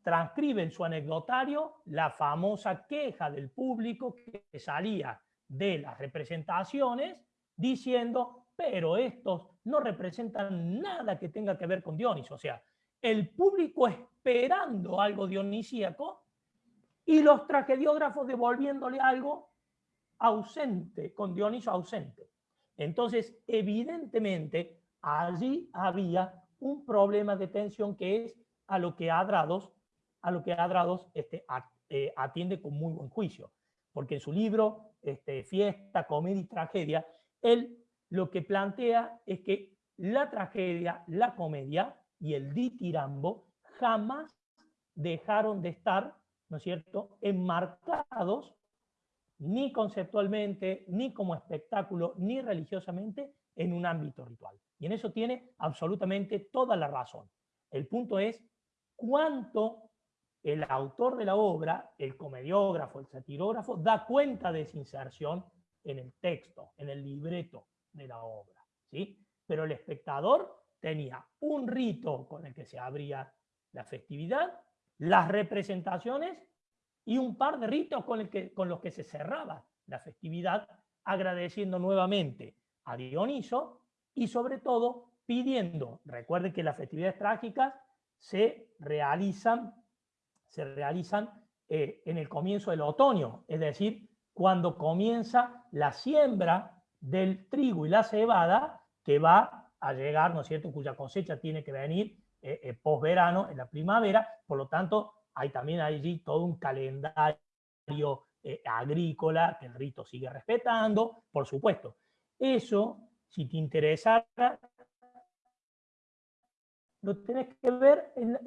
transcribe en su anecdotario la famosa queja del público que salía de las representaciones diciendo, pero estos no representan nada que tenga que ver con Dioniso. O sea, el público esperando algo dionisíaco y los tragediógrafos devolviéndole algo ausente, con Dioniso ausente. Entonces, evidentemente, allí había un problema de tensión que es a lo que Adrados a lo que Adrados este, eh, atiende con muy buen juicio. Porque en su libro, este, Fiesta, Comedia y Tragedia, él lo que plantea es que la tragedia, la comedia y el ditirambo jamás dejaron de estar, ¿no es cierto?, enmarcados ni conceptualmente, ni como espectáculo, ni religiosamente en un ámbito ritual. Y en eso tiene absolutamente toda la razón. El punto es cuánto el autor de la obra, el comediógrafo, el satirógrafo, da cuenta de esa inserción en el texto, en el libreto de la obra. ¿sí? Pero el espectador tenía un rito con el que se abría la festividad, las representaciones y un par de ritos con, los que se cerraba la festividad, agradeciendo nuevamente a Dioniso y sobre todo pidiendo, recuerden que las festividades trágicas se realizan se realizan eh, en el comienzo del otoño, es decir, cuando comienza la siembra del trigo y la cebada que va a llegar, ¿no es cierto?, cuya cosecha tiene que venir eh, eh posverano, en la primavera, por lo tanto, hay también allí todo un calendario eh, agrícola que el rito sigue respetando, por supuesto. Eso, si te interesara, lo tenés que ver en,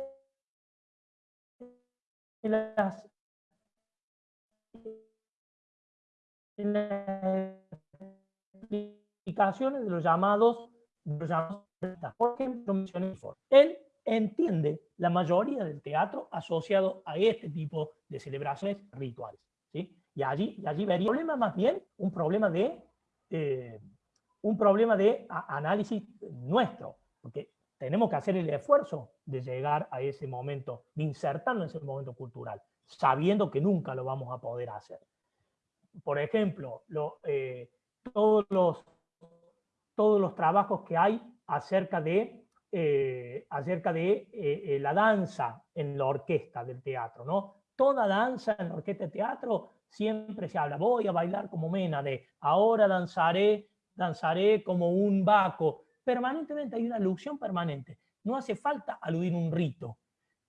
en las, explicaciones de los llamados, los llamados por ejemplo, él entiende la mayoría del teatro asociado a este tipo de celebraciones rituales. ¿sí? Y, allí, y allí vería un problema más bien, un problema de, eh, un problema de análisis nuestro, porque tenemos que hacer el esfuerzo de llegar a ese momento, de insertarnos en ese momento cultural, sabiendo que nunca lo vamos a poder hacer. Por ejemplo, eh, todos, los, todos los trabajos que hay acerca de, eh, acerca de eh, la danza en la orquesta del teatro. ¿no? Toda danza en la orquesta de teatro siempre se habla, voy a bailar como Mena, de ahora danzaré, danzaré como un vaco, permanentemente hay una alusión permanente. No hace falta aludir un rito.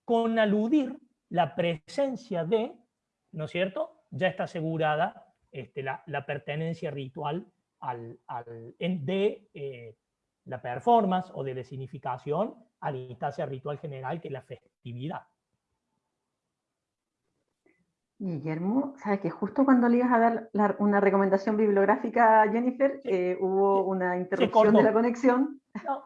Con aludir la presencia de, ¿no es cierto? Ya está asegurada este, la, pertenencia ritual al, de eh, la performance o de la significación a la instancia ritual general que es la festividad. Guillermo, sabes que justo cuando le ibas a dar una recomendación bibliográfica a Jennifer, eh, hubo una interrupción de la conexión. No,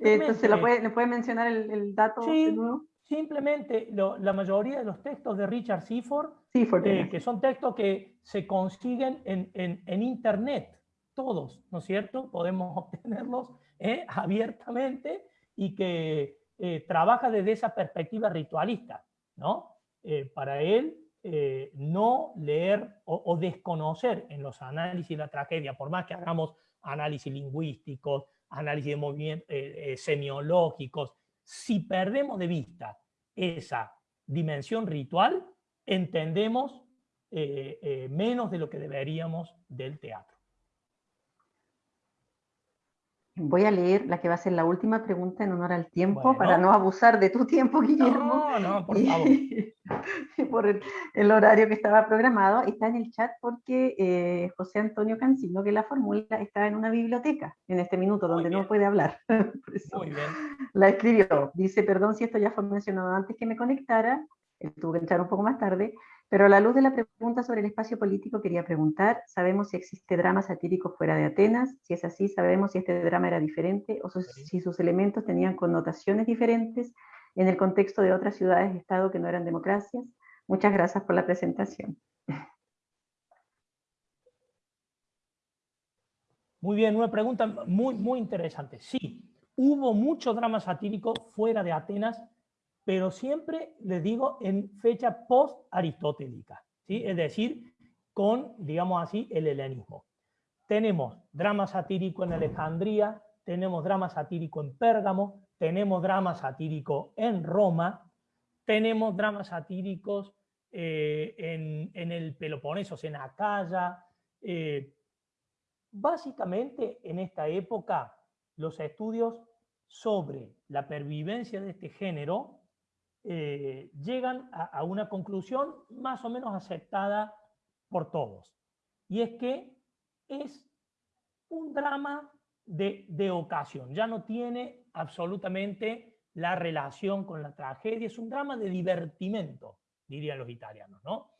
Entonces, ¿le puede, puede mencionar el, dato de nuevo? Simplemente la mayoría de los textos de Richard Seaford, eh, que son textos que se consiguen en, en, Internet, todos, ¿no es cierto? Podemos [laughs] obtenerlos eh, abiertamente y que trabaja desde esa perspectiva ritualista, ¿no? para él, eh, no leer o, desconocer en los análisis la tragedia, por más que hagamos análisis lingüísticos, análisis de eh, eh, semiológicos, si perdemos de vista esa dimensión ritual, entendemos menos de lo que deberíamos del teatro. Voy a leer la que va a ser la última pregunta en honor al tiempo, para no abusar de tu tiempo, Guillermo. No, no, por favor. [laughs] por el, horario que estaba programado. Está en el chat porque eh, José Antonio Cancino, que la fórmula está en una biblioteca en este minuto, donde no puede hablar. [laughs] Muy bien. La escribió. Dice, perdón si esto ya fue mencionado antes que me conectara, él tuvo que entrar un poco más tarde, pero a la luz de la pregunta sobre el espacio político quería preguntar, ¿sabemos si existe drama satírico fuera de Atenas? Si es así, ¿sabemos si este drama era diferente o si sus elementos tenían connotaciones diferentes en el contexto de otras ciudades-estado que no eran democracias? Muchas gracias por la presentación. Muy bien, una pregunta muy, muy interesante. Sí, hubo mucho drama satírico fuera de Atenas pero siempre les digo en fecha post-aristotélica, ¿sí? es decir, con, digamos así, el helenismo. Tenemos drama satírico en Alejandría, tenemos drama satírico en Pérgamo, tenemos drama satírico en Roma, tenemos dramas satíricos eh, en, el Peloponeso, en Acaya. Eh, básicamente, en esta época, los estudios sobre la pervivencia de este género eh, llegan a, una conclusión más o menos aceptada por todos. Y es que es un drama de, de, ocasión, ya no tiene absolutamente la relación con la tragedia, es un drama de divertimento, dirían los italianos, ¿no?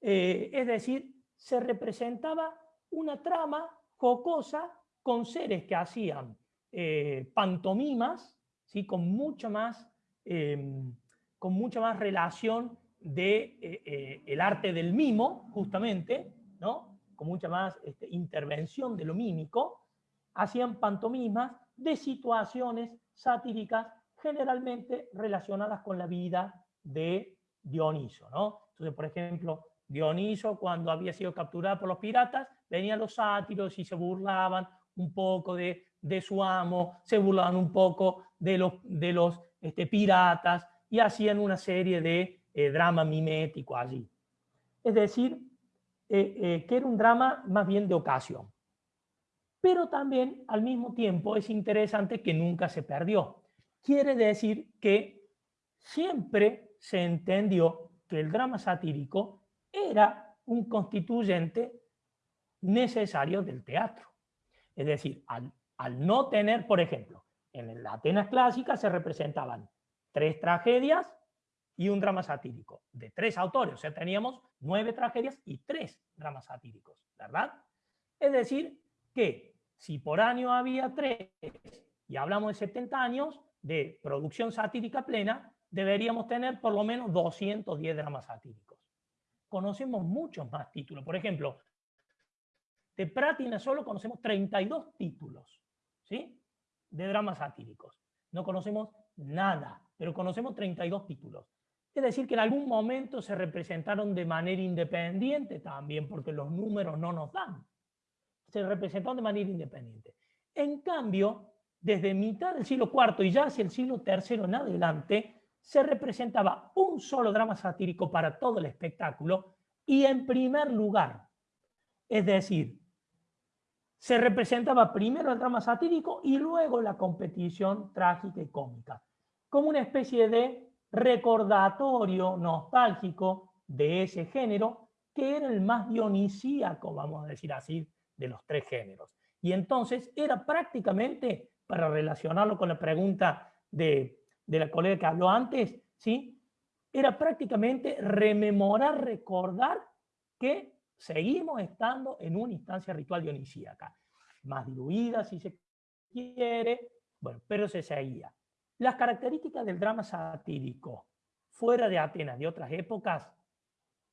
Eh, es decir, se representaba una trama jocosa con seres que hacían eh, pantomimas, ¿sí? con mucho más em, con mucha más relación de eh, eh, el arte del mimo, justamente, ¿no? con mucha más este, intervención de lo mímico, hacían pantomimas de situaciones satíricas generalmente relacionadas con la vida de Dioniso. ¿no? Entonces, por ejemplo, Dioniso, cuando había sido capturado por los piratas, venían los sátiros y se burlaban un poco de, su amo, se burlaban un poco de los, de los este, piratas, y hacían una serie de eh, drama mimético allí. Es decir, eh, eh, que era un drama más bien de ocasión. Pero también, al mismo tiempo, es interesante que nunca se perdió. Quiere decir que siempre se entendió que el drama satírico era un constituyente necesario del teatro. Es decir, al, al no tener, por ejemplo, en la Atenas clásica se representaban tres tragedias y un drama satírico, de tres autores. O sea, teníamos nueve tragedias y tres dramas satíricos, ¿verdad? Es decir, que si por año había tres y hablamos de 70 años de producción satírica plena, deberíamos tener por lo menos 210 dramas satíricos. Conocemos muchos más títulos. Por ejemplo, de Pratina solo conocemos 32 títulos ¿sí? de dramas satíricos. No conocemos nada pero conocemos 32 títulos. Es decir, que en algún momento se representaron de manera independiente también, porque los números no nos dan. Se representaron de manera independiente. En cambio, desde mitad del siglo IV y ya hacia el siglo III en adelante, se representaba un solo drama satírico para todo el espectáculo y en primer lugar. Es decir, se representaba primero el drama satírico y luego la competición trágica y cómica como una especie de recordatorio nostálgico de ese género, que era el más dionisíaco, vamos a decir así, de los tres géneros. Y entonces era prácticamente, para relacionarlo con la pregunta de, de la colega que habló antes, ¿sí? era prácticamente rememorar, recordar que seguimos estando en una instancia ritual dionisíaca, más diluida si se quiere, bueno, pero se seguía. Las características del drama satírico fuera de Atenas de otras épocas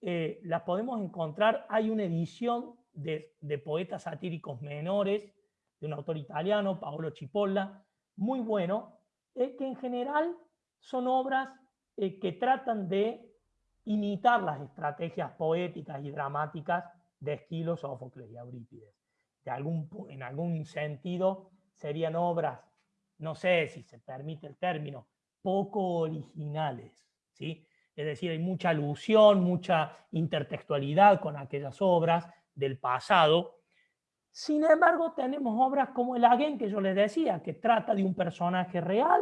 eh, las podemos encontrar. Hay una edición de, poetas satíricos menores de un autor italiano, Paolo Cipolla, muy bueno, eh, que en general son obras eh, que tratan de imitar las estrategias poéticas y dramáticas de Esquilo, Sófocles y Eurípides. En algún sentido serían obras no sé si se permite el término, poco originales. ¿sí? Es decir, hay mucha alusión, mucha intertextualidad con aquellas obras del pasado. Sin embargo, tenemos obras como El Aguén, que yo les decía, que trata de un personaje real,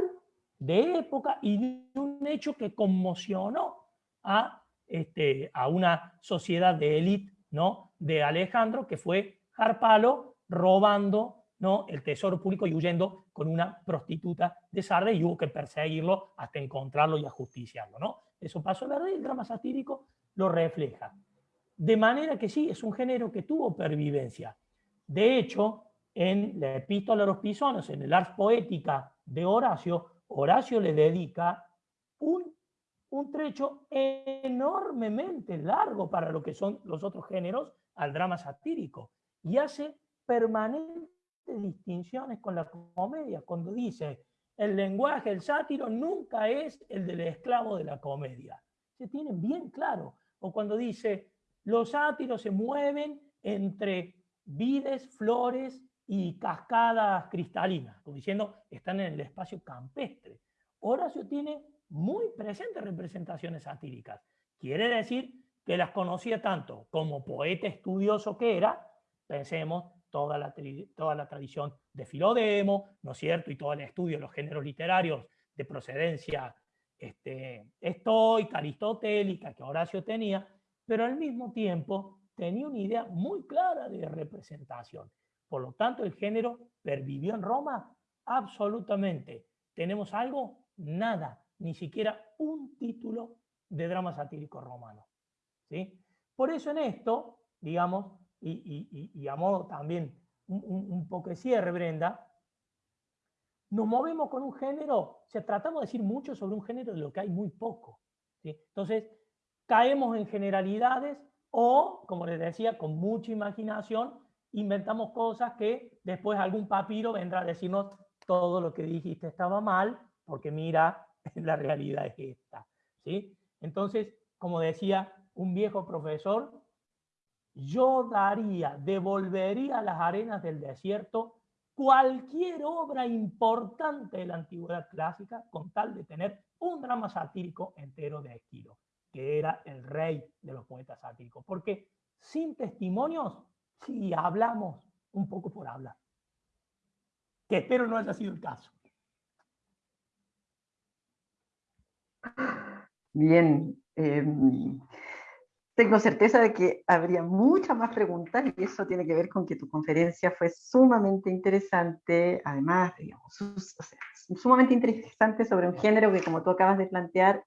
de época y de un hecho que conmocionó a, este, a una sociedad de élite ¿no? de Alejandro, que fue Harpalo robando ¿no? el tesoro público y huyendo con una prostituta de Sardes y hubo que perseguirlo hasta encontrarlo y ajusticiarlo. ¿no? Eso pasó, ¿verdad? Y el drama satírico lo refleja. De manera que sí, es un género que tuvo pervivencia. De hecho, en la epístola a los pisones, en el Ars Poética de Horacio, Horacio le dedica un, un trecho enormemente largo para lo que son los otros géneros al drama satírico y hace permanentes distinciones con la comedia, cuando dice el lenguaje, el sátiro nunca es el del esclavo de la comedia. Se tienen bien claro. O cuando dice los sátiros se mueven entre vides, flores y cascadas cristalinas, como diciendo, están en el espacio campestre. Horacio tiene muy presentes representaciones satíricas. Quiere decir que las conocía tanto como poeta estudioso que era, pensemos toda la, toda la tradición de Filodemo, ¿no es cierto? Y todo el estudio de los géneros literarios de procedencia este, estoica, aristotélica, que Horacio tenía, pero al mismo tiempo tenía una idea muy clara de representación. Por lo tanto, el género pervivió en Roma absolutamente. ¿Tenemos algo? Nada, ni siquiera un título de drama satírico romano. ¿sí? Por eso en esto, digamos, y, a modo también un, poco de cierre, Brenda, nos movemos con un género, o sea, tratamos de decir mucho sobre un género de lo que hay muy poco. Entonces, caemos en generalidades o, como les decía, con mucha imaginación, inventamos cosas que después algún papiro vendrá a decirnos todo lo que dijiste estaba mal, porque mira, [laughs] la realidad es esta. ¿sí? Entonces, como decía un viejo profesor, yo daría, devolvería a las arenas del desierto cualquier obra importante de la antigüedad clásica con tal de tener un drama satírico entero de Esquilo que era el rey de los poetas sátíricos. Porque sin testimonios, si hablamos un poco por hablar. Que espero no haya sido el caso. Bien. Em, tengo certeza de que habría muchas más preguntas y eso tiene que ver con que tu conferencia fue sumamente interesante, además, digamos, sumamente interesante sobre un género que como tú acabas de plantear,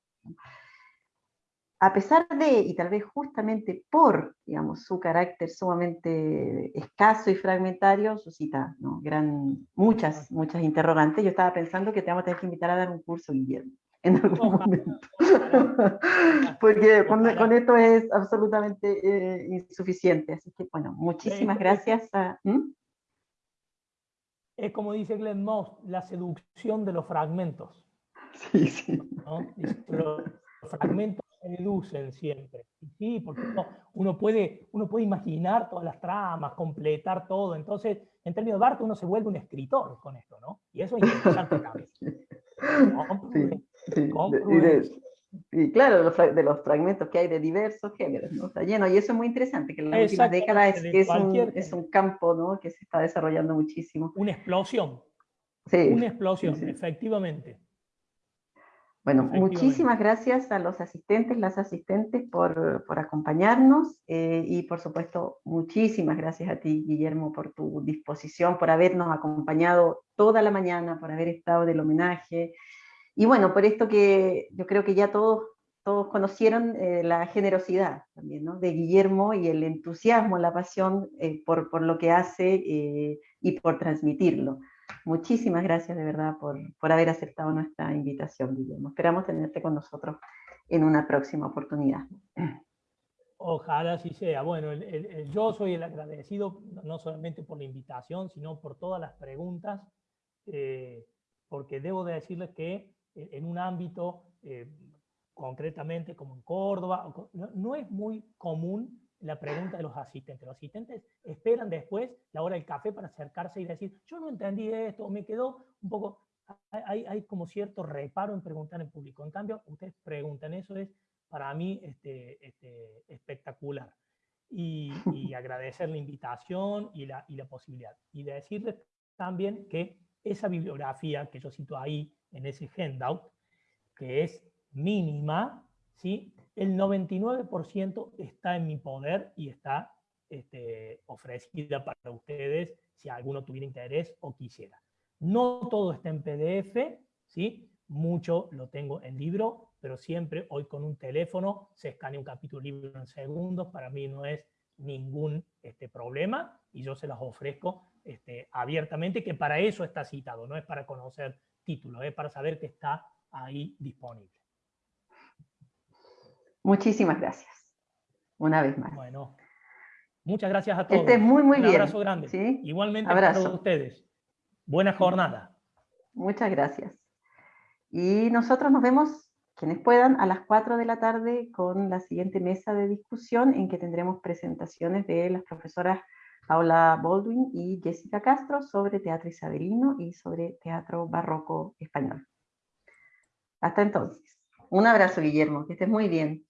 a pesar de, y tal vez justamente por, digamos, su carácter sumamente escaso y fragmentario, suscita gran, muchas, muchas interrogantes. Yo estaba pensando que te vamos a tener que invitar a dar un curso, Guillermo, en algún momento. [laughs] Porque con, esto es absolutamente eh, insuficiente. Así que, bueno, muchísimas gracias a... ¿Mm? Es como dice Glenn Moss, la seducción de los fragmentos. Sí, sí. Los fragmentos reducen siempre. Sí, porque uno, puede, uno puede imaginar todas las tramas, completar todo. Entonces, en términos de arte, uno se vuelve un escritor con esto, ¿no? Y eso es interesante también. [laughs] Y, claro, de los, de los, fragmentos que hay de diversos géneros, ¿no? Está lleno, y eso es muy interesante, que en las últimas décadas es, es, un, es, un, campo ¿no? que se está desarrollando muchísimo. Una explosión. Sí. Una explosión, efectivamente. Bueno, muchísimas gracias a los asistentes, las asistentes por, por acompañarnos eh, y por supuesto muchísimas gracias a ti Guillermo por tu disposición, por habernos acompañado toda la mañana, por haber estado del homenaje y bueno, por esto que yo creo que ya todos, todos conocieron eh, la generosidad también ¿no? de Guillermo y el entusiasmo, la pasión eh, por, por, lo que hace y por transmitirlo. Muchísimas gracias de verdad por, por haber aceptado nuestra invitación, Guillermo. Esperamos tenerte con nosotros en una próxima oportunidad. Ojalá así sea. Bueno, yo soy el agradecido no solamente por la invitación, sino por todas las preguntas, eh, porque debo de decirles que en un ámbito, eh, concretamente como en Córdoba, no es muy común la pregunta de los asistentes. Los asistentes esperan después la hora del café para acercarse y decir, yo no entendí esto, me quedó un poco... Hay, hay como cierto reparo en preguntar en público. En cambio, ustedes preguntan, eso es para mí este, este, espectacular. y, y [laughs] agradecer la invitación y la, y la posibilidad. Y decirles también que esa bibliografía que yo cito ahí, en ese handout, que es mínima, ¿sí? El 99% está en mi poder y está este, ofrecida para ustedes si alguno tuviera interés o quisiera. No todo está en PDF, ¿sí? mucho lo tengo en libro, pero siempre hoy con un teléfono se escanea un capítulo libro en segundos, para mí no es ningún este, problema y yo se las ofrezco este, abiertamente, que para eso está citado, no es para conocer títulos, es para saber que está ahí disponible. Muchísimas gracias. Una vez más. Bueno, muchas gracias a todos. Este muy, muy Un bien. abrazo grande. ¿sí? Igualmente Abrazo. para ustedes. Buena jornada. Muchas gracias. Y nosotros nos vemos, quienes puedan, a las 4 de la tarde con la siguiente mesa de discusión en que tendremos presentaciones de las profesoras Paula Baldwin y Jessica Castro sobre teatro isabelino y sobre teatro barroco español. Hasta entonces. Un abrazo, Guillermo, que estés muy bien.